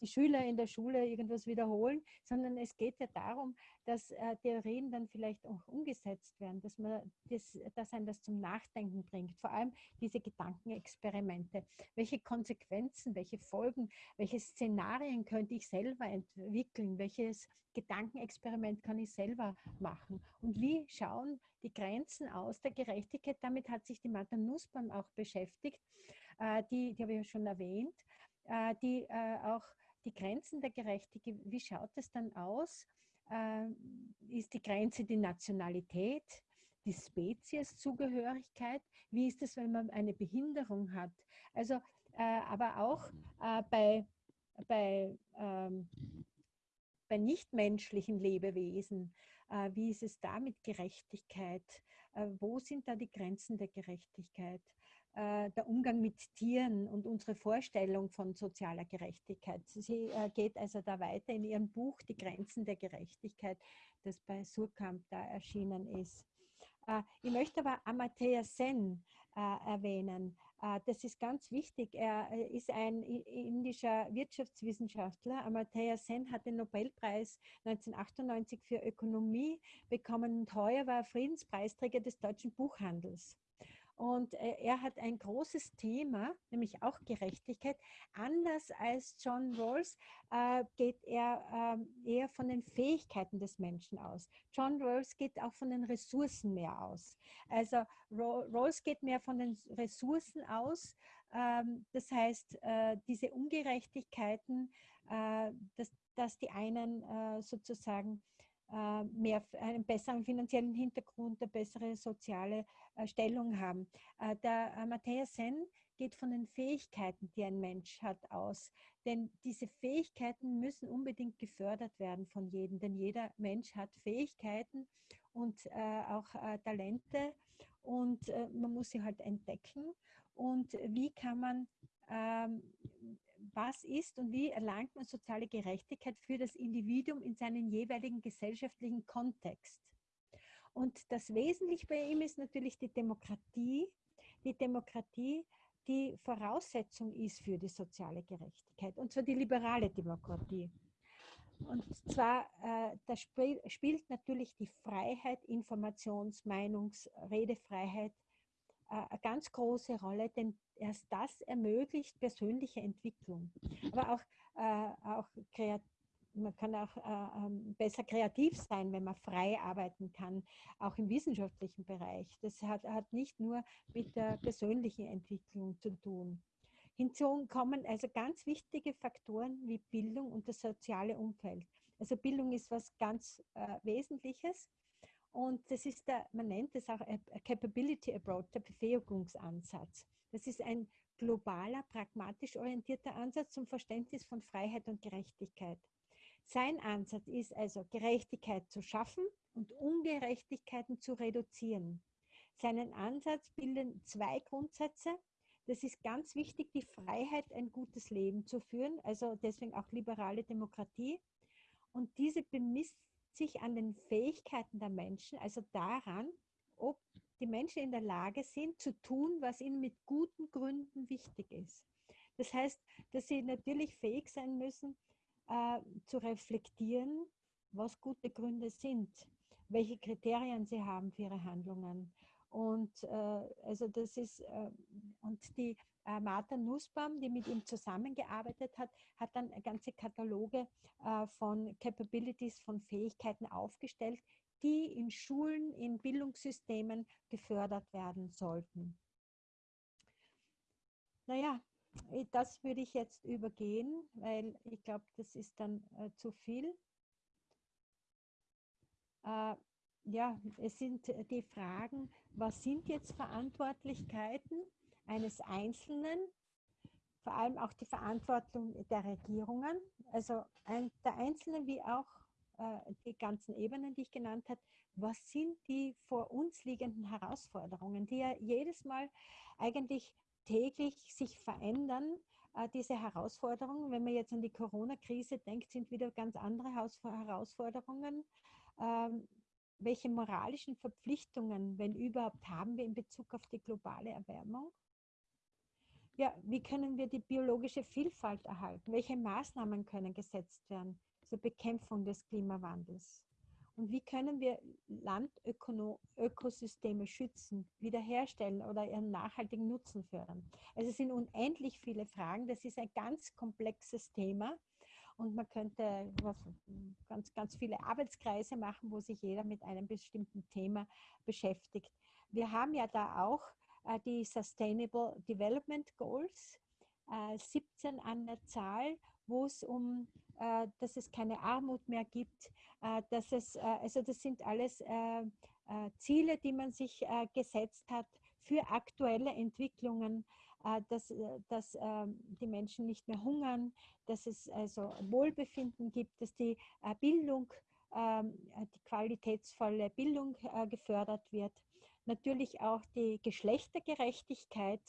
die Schüler in der Schule irgendwas wiederholen, sondern es geht ja darum, dass äh, Theorien dann vielleicht auch umgesetzt werden, dass man das, dass einen das zum Nachdenken bringt. Vor allem diese Gedankenexperimente. Welche Konsequenzen, welche Folgen, welche Szenarien könnte ich selber entwickeln? Welches Gedankenexperiment kann ich selber machen? Und wie schauen die Grenzen aus der Gerechtigkeit? Damit hat sich die Martha Nussbaum auch beschäftigt. Äh, die, die habe ich ja schon erwähnt äh, die äh, auch die Grenzen der Gerechtigkeit, wie schaut es dann aus? Äh, ist die Grenze die Nationalität, die Spezieszugehörigkeit? Wie ist es, wenn man eine Behinderung hat? Also, äh, aber auch äh, bei, bei, ähm, bei nichtmenschlichen Lebewesen, äh, wie ist es da mit Gerechtigkeit? Äh, wo sind da die Grenzen der Gerechtigkeit? Äh, der Umgang mit Tieren und unsere Vorstellung von sozialer Gerechtigkeit. Sie äh, geht also da weiter in ihrem Buch Die Grenzen der Gerechtigkeit, das bei Surkamp da erschienen ist. Äh, ich möchte aber Amartya Sen erwähnen. Das ist ganz wichtig. Er ist ein indischer Wirtschaftswissenschaftler. Amartya Sen hat den Nobelpreis 1998 für Ökonomie bekommen und heuer war er Friedenspreisträger des deutschen Buchhandels. Und äh, er hat ein großes Thema, nämlich auch Gerechtigkeit. Anders als John Rawls äh, geht er äh, eher von den Fähigkeiten des Menschen aus. John Rawls geht auch von den Ressourcen mehr aus. Also Rawls geht mehr von den Ressourcen aus. Ähm, das heißt, äh, diese Ungerechtigkeiten, dass, die einen sozusagen mehr einen besseren finanziellen Hintergrund, eine bessere soziale äh, Stellung haben. Äh, der Matthias Sen geht von den Fähigkeiten, die ein Mensch hat, aus. Denn diese Fähigkeiten müssen unbedingt gefördert werden von jedem, denn jeder Mensch hat Fähigkeiten und auch Talente und man muss sie halt entdecken. Und wie kann man ähm, was ist und wie erlangt man soziale Gerechtigkeit für das Individuum in seinen jeweiligen gesellschaftlichen Kontext. Und das Wesentliche bei ihm ist natürlich die Demokratie. Die Demokratie, die Voraussetzung ist für die soziale Gerechtigkeit, und zwar die liberale Demokratie. Und zwar, äh, da spiel, spielt natürlich die Freiheit, Informations-, Meinungs-, Redefreiheit eine ganz große Rolle, denn erst das ermöglicht persönliche Entwicklung. Aber auch, äh, auch man kann auch äh, ähm, besser kreativ sein, wenn man frei arbeiten kann, auch im wissenschaftlichen Bereich. Das hat, hat nicht nur mit der persönlichen Entwicklung zu tun. Hinzu kommen also ganz wichtige Faktoren wie Bildung und das soziale Umfeld. Also Bildung ist was ganz äh, Wesentliches und das ist der, man nennt es auch Capability Approach, der Befähigungsansatz. Das ist ein globaler, pragmatisch orientierter Ansatz zum Verständnis von Freiheit und Gerechtigkeit. Sein Ansatz ist also, Gerechtigkeit zu schaffen und Ungerechtigkeiten zu reduzieren. Seinen Ansatz bilden zwei Grundsätze. Das ist ganz wichtig, die Freiheit, ein gutes Leben zu führen, also deswegen auch liberale Demokratie. Und diese bemisst sich an den Fähigkeiten der Menschen, also daran, ob die Menschen in der Lage sind, zu tun, was ihnen mit guten Gründen wichtig ist. Das heißt, dass sie natürlich fähig sein müssen, äh, zu reflektieren, was gute Gründe sind, welche Kriterien sie haben für ihre Handlungen. Und äh, also das ist, äh, und die äh, Martha Nussbaum, die mit ihm zusammengearbeitet hat, hat dann ganze Kataloge äh, von Capabilities, von Fähigkeiten aufgestellt, die in Schulen, in Bildungssystemen gefördert werden sollten. Naja, das würde ich jetzt übergehen, weil ich glaube, das ist dann äh, zu viel. Äh, ja, es sind die Fragen, was sind jetzt Verantwortlichkeiten eines Einzelnen, vor allem auch die Verantwortung der Regierungen, also der Einzelnen wie auch äh, die ganzen Ebenen, die ich genannt habe, was sind die vor uns liegenden Herausforderungen, die ja jedes Mal eigentlich täglich sich verändern, äh, diese Herausforderungen. Wenn man jetzt an die Corona-Krise denkt, sind wieder ganz andere Herausforderungen. Welche moralischen Verpflichtungen, wenn überhaupt, haben wir in Bezug auf die globale Erwärmung? Ja, wie können wir die biologische Vielfalt erhalten? Welche Maßnahmen können gesetzt werden? zur Bekämpfung des Klimawandels? Und wie können wir Landökosysteme schützen, wiederherstellen oder ihren nachhaltigen Nutzen fördern? Also es sind unendlich viele Fragen. Das ist ein ganz komplexes Thema. Und man könnte ganz, ganz viele Arbeitskreise machen, wo sich jeder mit einem bestimmten Thema beschäftigt. Wir haben ja da auch äh, die Sustainable Development Goals, äh, 17 an der Zahl, wo es um äh, dass es keine Armut mehr gibt, äh, dass es, äh, also das sind alles Ziele, die man sich gesetzt hat für aktuelle Entwicklungen, dass, dass ähm, die Menschen nicht mehr hungern, dass es also Wohlbefinden gibt, dass die Bildung, ähm, die qualitätsvolle Bildung gefördert wird. Natürlich auch die Geschlechtergerechtigkeit,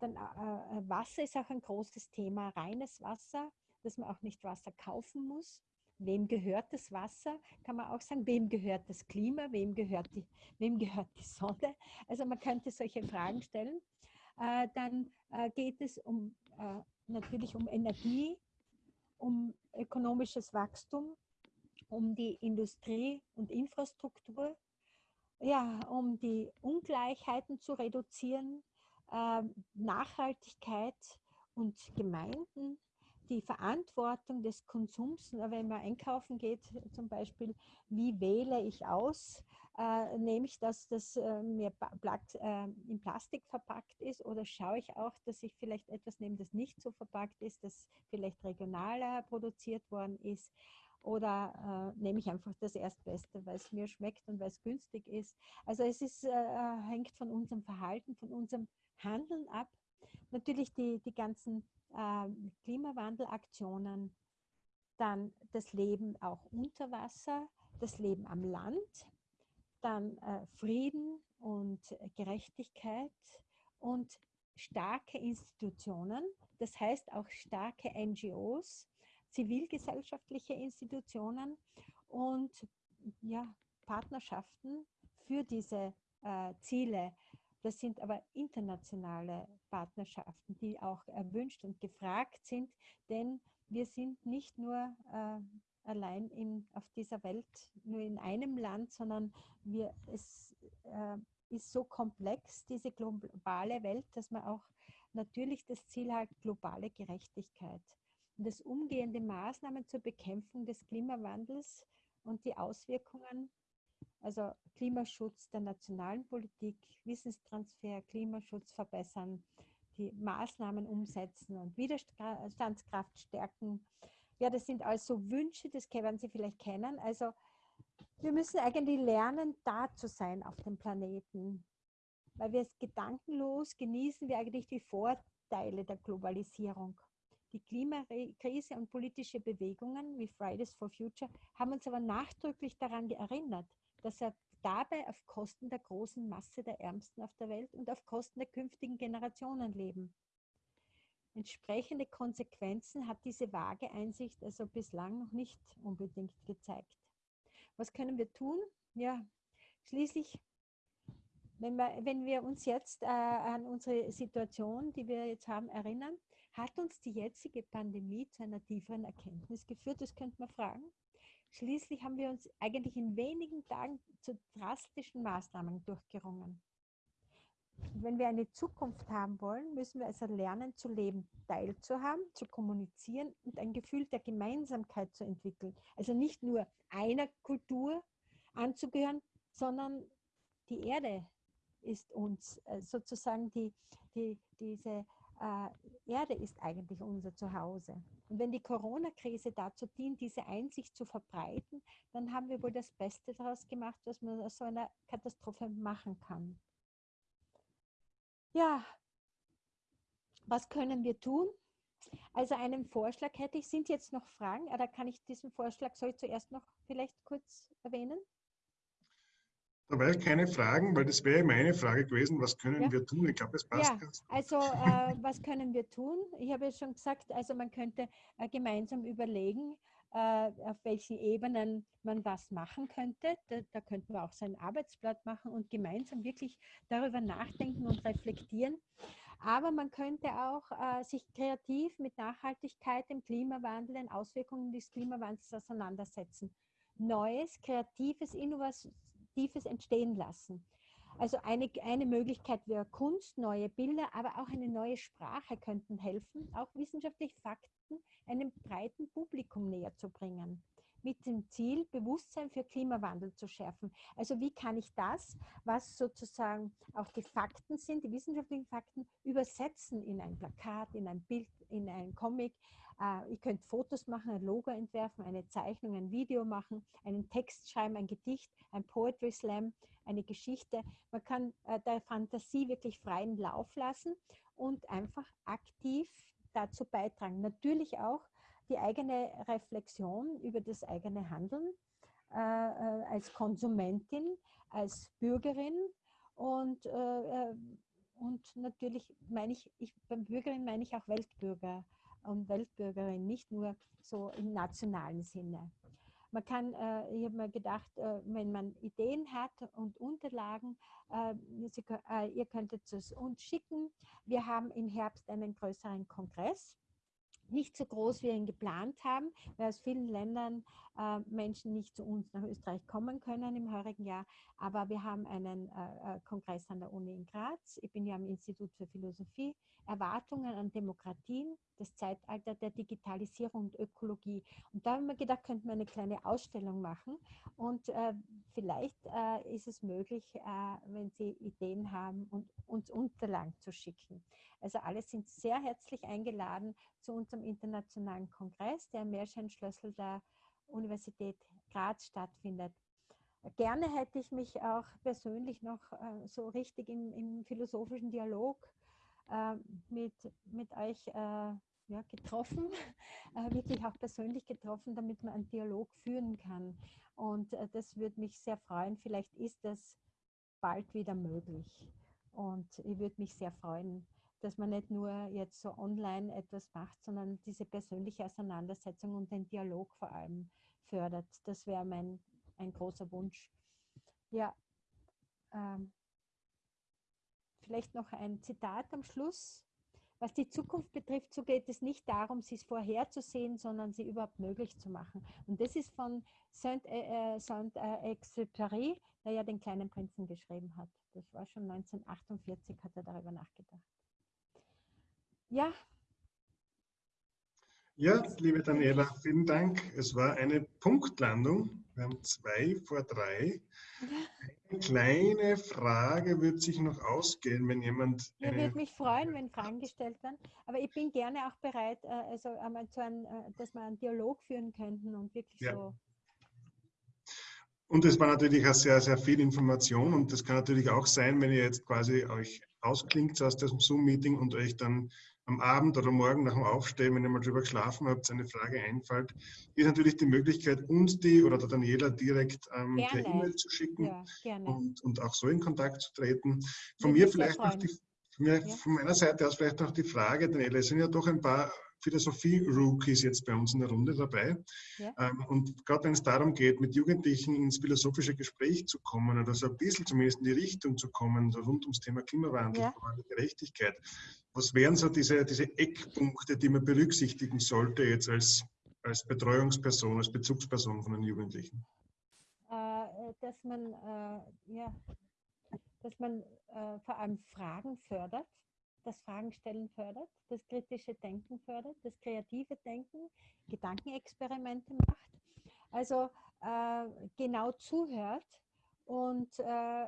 dann äh, Wasser ist auch ein großes Thema, reines Wasser, dass man auch nicht Wasser kaufen muss. Wem gehört das Wasser? Kann man auch sagen, wem gehört das Klima? Wem gehört die, wem gehört die Sonne? Also man könnte solche Fragen stellen. Äh, dann äh, geht es um, äh, natürlich um Energie, um ökonomisches Wachstum, um die Industrie und Infrastruktur, ja, um die Ungleichheiten zu reduzieren, Nachhaltigkeit und Gemeinden, die Verantwortung des Konsums, wenn man einkaufen geht zum Beispiel, wie wähle ich aus, äh, nehme ich, dass das äh, mir äh, in Plastik verpackt ist oder schaue ich auch, dass ich vielleicht etwas nehme, das nicht so verpackt ist, das vielleicht regionaler produziert worden ist oder äh, nehme ich einfach das Erstbeste, weil es mir schmeckt und weil es günstig ist. Also es ist, äh, hängt von unserem Verhalten, von unserem Handeln ab. Natürlich die, die ganzen äh, Klimawandelaktionen, dann das Leben auch unter Wasser, das Leben am Land, dann äh, Frieden und Gerechtigkeit und starke Institutionen, das heißt auch starke NGOs, zivilgesellschaftliche Institutionen und ja, Partnerschaften für diese äh, Ziele. Das sind aber internationale Partnerschaften, die auch erwünscht und gefragt sind, denn wir sind nicht nur äh, allein in, auf dieser Welt, nur in einem Land, sondern wir, es äh, ist so komplex, diese globale Welt, dass man auch natürlich das Ziel hat, globale Gerechtigkeit. Und das umgehende Maßnahmen zur Bekämpfung des Klimawandels und die Auswirkungen, also Klimaschutz der nationalen Politik, Wissenstransfer, Klimaschutz verbessern, die Maßnahmen umsetzen und Widerstandskraft stärken, ja, das sind also Wünsche, das werden Sie vielleicht kennen. Also wir müssen eigentlich lernen, da zu sein auf dem Planeten. Weil wir es gedankenlos genießen wir eigentlich die Vorteile der Globalisierung. Die Klimakrise und politische Bewegungen wie Fridays for Future haben uns aber nachdrücklich daran erinnert, dass er dabei auf Kosten der großen Masse der Ärmsten auf der Welt und auf Kosten der künftigen Generationen leben. Entsprechende Konsequenzen hat diese vage Einsicht also bislang noch nicht unbedingt gezeigt. Was können wir tun? Ja, schließlich, wenn wir, wenn wir uns jetzt äh, an unsere Situation, die wir jetzt haben, erinnern, hat uns die jetzige Pandemie zu einer tieferen Erkenntnis geführt? Das könnte man fragen. Schließlich haben wir uns eigentlich in wenigen Tagen zu drastischen Maßnahmen durchgerungen. Wenn wir eine Zukunft haben wollen, müssen wir also lernen zu leben, teilzuhaben, zu kommunizieren und ein Gefühl der Gemeinsamkeit zu entwickeln. Also nicht nur einer Kultur anzugehören, sondern die Erde ist uns äh, sozusagen die, die, diese äh, Erde ist eigentlich unser Zuhause. Und wenn die Corona-Krise dazu dient, diese Einsicht zu verbreiten, dann haben wir wohl das Beste daraus gemacht, was man aus so einer Katastrophe machen kann. Ja, was können wir tun? Also einen Vorschlag hätte ich. Sind jetzt noch Fragen? Oder kann ich diesen Vorschlag, soll ich zuerst noch vielleicht kurz erwähnen? Da war ich keine Fragen, weil das wäre meine Frage gewesen, was können ja. wir tun? Ich glaube, es passt ja, ganz gut. Also äh, was können wir tun? Ich habe ja schon gesagt, also man könnte äh, gemeinsam überlegen, äh, auf welchen Ebenen man was machen könnte. Da, da könnten wir auch so ein Arbeitsblatt machen und gemeinsam wirklich darüber nachdenken und reflektieren. Aber man könnte auch äh, sich kreativ mit Nachhaltigkeit, dem Klimawandel, den Auswirkungen des Klimawandels auseinandersetzen. Neues, kreatives, innovatives entstehen lassen. Also eine, eine Möglichkeit wäre Kunst, neue Bilder, aber auch eine neue Sprache könnten helfen, auch wissenschaftliche Fakten einem breiten Publikum näher zu bringen mit dem Ziel, Bewusstsein für Klimawandel zu schärfen. Also wie kann ich das, was sozusagen auch die Fakten sind, die wissenschaftlichen Fakten, übersetzen in ein Plakat, in ein Bild, in ein Comic. Äh, ich könnte Fotos machen, ein Logo entwerfen, eine Zeichnung, ein Video machen, einen Text schreiben, ein Gedicht, ein Poetry Slam, eine Geschichte. Man kann äh, der Fantasie wirklich freien Lauf lassen und einfach aktiv dazu beitragen. Natürlich auch die eigene Reflexion über das eigene Handeln äh, äh, als Konsumentin, als Bürgerin und, äh, äh und natürlich meine ich, ich, beim Bürgerin meine ich auch Weltbürger und Weltbürgerin, nicht nur so im nationalen Sinne. Man kann, äh, ich habe mir gedacht, äh, wenn man Ideen hat und Unterlagen, äh, Sie, äh, ihr könntet es uns schicken. Wir haben im Herbst einen größeren Kongress nicht so groß, wie wir ihn geplant haben, weil aus vielen Ländern äh, Menschen nicht zu uns nach Österreich kommen können im heurigen Jahr. Aber wir haben einen äh, Kongress an der Uni in Graz. Ich bin ja am Institut für Philosophie. Erwartungen an Demokratien, das Zeitalter der Digitalisierung und Ökologie. Und da haben wir gedacht, könnten wir eine kleine Ausstellung machen. Und äh, vielleicht äh, ist es möglich, äh, wenn Sie Ideen haben, und uns Unterlagen zu schicken. Also alle sind sehr herzlich eingeladen zu unserem internationalen Kongress, der im Meerscheinschlössel der Universität Graz stattfindet. Gerne hätte ich mich auch persönlich noch äh, so richtig im, im philosophischen Dialog äh, mit, mit euch äh, ja, getroffen, äh, wirklich auch persönlich getroffen, damit man einen Dialog führen kann. Und äh, das würde mich sehr freuen. Vielleicht ist das bald wieder möglich. Und ich würde mich sehr freuen, dass man nicht nur jetzt so online etwas macht, sondern diese persönliche Auseinandersetzung und den Dialog vor allem fördert. Das wäre mein ein großer Wunsch. Ja, ähm, vielleicht noch ein Zitat am Schluss. Was die Zukunft betrifft, so geht es nicht darum, sie vorherzusehen, sondern sie überhaupt möglich zu machen. Und das ist von Saint-Exupéry, der ja den kleinen Prinzen geschrieben hat. Das war schon 1948, hat er darüber nachgedacht. Ja. Ja, liebe Daniela, vielen Dank. Es war eine Punktlandung. Wir haben zwei vor drei. Eine kleine Frage wird sich noch ausgehen, wenn jemand. Ja, würde mich freuen, wenn Fragen gestellt werden. Aber ich bin gerne auch bereit, äh, also einmal zu einem, äh, dass wir einen Dialog führen könnten und wirklich ja. so. Und es war natürlich auch sehr, sehr viel Information und das kann natürlich auch sein, wenn ihr jetzt quasi euch ausklingt aus diesem Zoom-Meeting und euch dann am Abend oder morgen nach dem Aufstehen, wenn ihr mal drüber geschlafen habt, eine Frage einfällt, ist natürlich die Möglichkeit, uns die oder der Daniela direkt ähm, per E-Mail zu schicken ja, und, und, auch so in Kontakt zu treten. Von mir vielleicht noch die, von, mir, ja. von meiner Seite aus vielleicht noch die Frage, Daniela, es sind ja doch ein paar Philosophie-Rookies jetzt bei uns in der Runde dabei. Ja. Ähm, und gerade wenn es darum geht, mit Jugendlichen ins philosophische Gespräch zu kommen oder so ein bisschen zumindest in die Richtung zu kommen, rund ums Thema Klimawandel, ja. Gerechtigkeit, was wären so diese, diese Eckpunkte, die man berücksichtigen sollte jetzt als, als Betreuungsperson, als Bezugsperson von den Jugendlichen? Äh, dass man, äh, ja, dass man äh, vor allem Fragen fördert, das Fragenstellen fördert, das kritische Denken fördert, das kreative Denken, Gedankenexperimente macht. Also äh, genau zuhört und äh,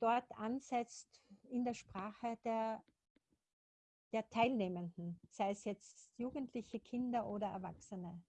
dort ansetzt in der Sprache der der Teilnehmenden, sei es jetzt Jugendliche, Kinder oder Erwachsene,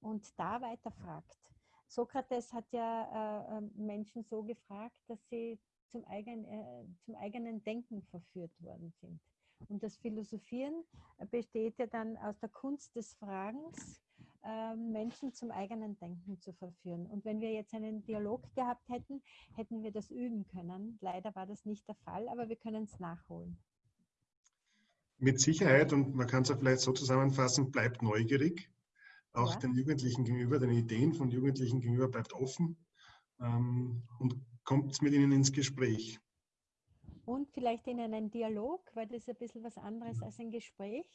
und da weiterfragt. Sokrates hat ja äh, ähm, Menschen so gefragt, dass sie zum, eigen, äh, zum eigenen Denken verführt worden sind. Und das Philosophieren besteht ja dann aus der Kunst des Fragens, äh, Menschen zum eigenen Denken zu verführen. Und wenn wir jetzt einen Dialog gehabt hätten, hätten wir das üben können. Leider war das nicht der Fall, aber wir können es nachholen mit Sicherheit, und man kann es ja vielleicht so zusammenfassen, bleibt neugierig, auch ja. den Jugendlichen gegenüber, den Ideen von Jugendlichen gegenüber bleibt offen ähm, und kommt mit ihnen ins Gespräch. Und vielleicht in einen Dialog, weil das ist ein bisschen was anderes als ein Gespräch.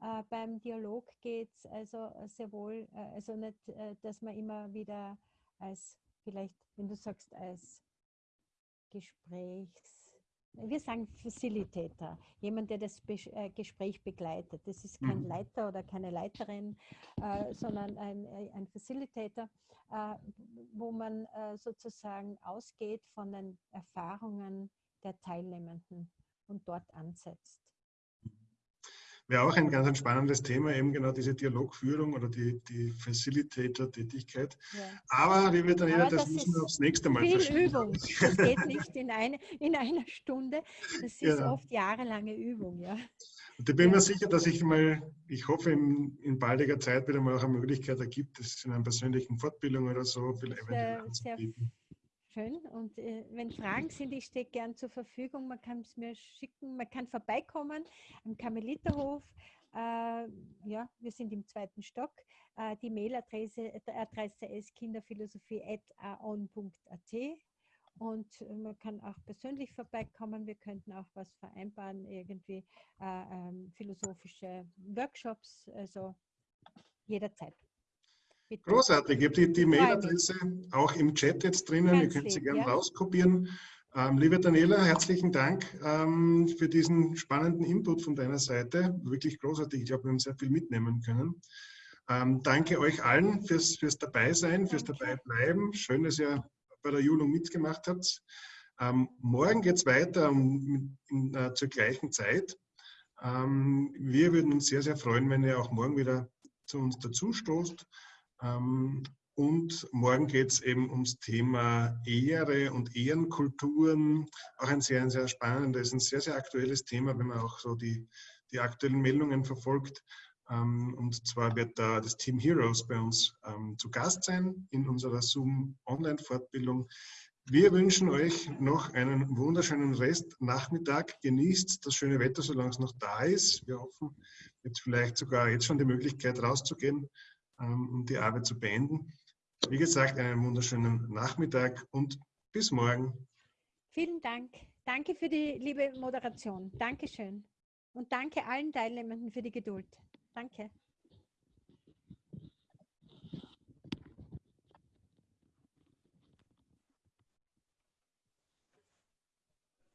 Äh, beim Dialog geht es also sehr wohl, äh, also nicht, äh, dass man immer wieder als, vielleicht, wenn du sagst, als Gesprächs wir sagen Facilitator, jemand, der das äh, Gespräch begleitet. Das ist kein mhm. Leiter oder keine Leiterin, äh, sondern ein, äh, ein Facilitator, äh, wo man äh, sozusagen ausgeht von den Erfahrungen der Teilnehmenden und dort ansetzt wäre auch ein ganz spannendes Thema, eben genau diese Dialogführung oder die, die Facilitator-Tätigkeit. Ja. Aber, liebe Daniela, das, das müssen wir aufs nächste Mal viel verschieben. Übung. Das geht nicht in, eine, in einer Stunde. Das ist ja. oft jahrelange Übung. Ja. Und ich bin mir sicher, dass ich mal, ich hoffe, in, in baldiger Zeit wieder mal auch eine Möglichkeit ergibt, das in einer persönlichen Fortbildung oder so vielleicht sehr, sehr Schön. Und äh, wenn Fragen sind, ich stehe gern zur Verfügung. Man kann es mir schicken, man kann vorbeikommen am Karmeliterhof. Äh, ja, wir sind im zweiten Stock. Äh, die Mailadresse Adresse ist kinderphilosophie.aon.at und man kann auch persönlich vorbeikommen. Wir könnten auch was vereinbaren, irgendwie äh, ähm, philosophische Workshops, also jederzeit. Bitte. Großartig. Ich habe die, die Mailadresse auch im Chat jetzt drinnen. Ganz Ihr könnt sie gerne ja. rauskopieren. Ähm, liebe Daniela, herzlichen Dank ähm, für diesen spannenden Input von deiner Seite. Wirklich großartig. Ich glaube, wir haben sehr viel mitnehmen können. Ähm, danke euch allen fürs, fürs Dabeisein, fürs Dabeibleiben. Schön, dass ihr bei der Julung mitgemacht habt. Ähm, morgen geht es weiter um, in, äh, zur gleichen Zeit. Ähm, wir würden uns sehr, sehr freuen, wenn ihr auch morgen wieder zu uns dazustoßt. Ähm, und morgen geht es eben ums Thema Ehre und Ehrenkulturen. Auch ein sehr, sehr spannendes, ein sehr, sehr aktuelles Thema, wenn man auch so die, die aktuellen Meldungen verfolgt. Ähm, und zwar wird da das Team Heroes bei uns ähm, zu Gast sein in unserer Zoom-Online-Fortbildung. Wir wünschen euch noch einen wunderschönen Restnachmittag. Genießt das schöne Wetter, solange es noch da ist. Wir hoffen, jetzt vielleicht sogar jetzt schon die Möglichkeit rauszugehen ähm, um die Arbeit zu beenden. Wie gesagt, einen wunderschönen Nachmittag und bis morgen. Vielen Dank. Danke für die liebe Moderation. Dankeschön. Und danke allen Teilnehmenden für die Geduld. Danke.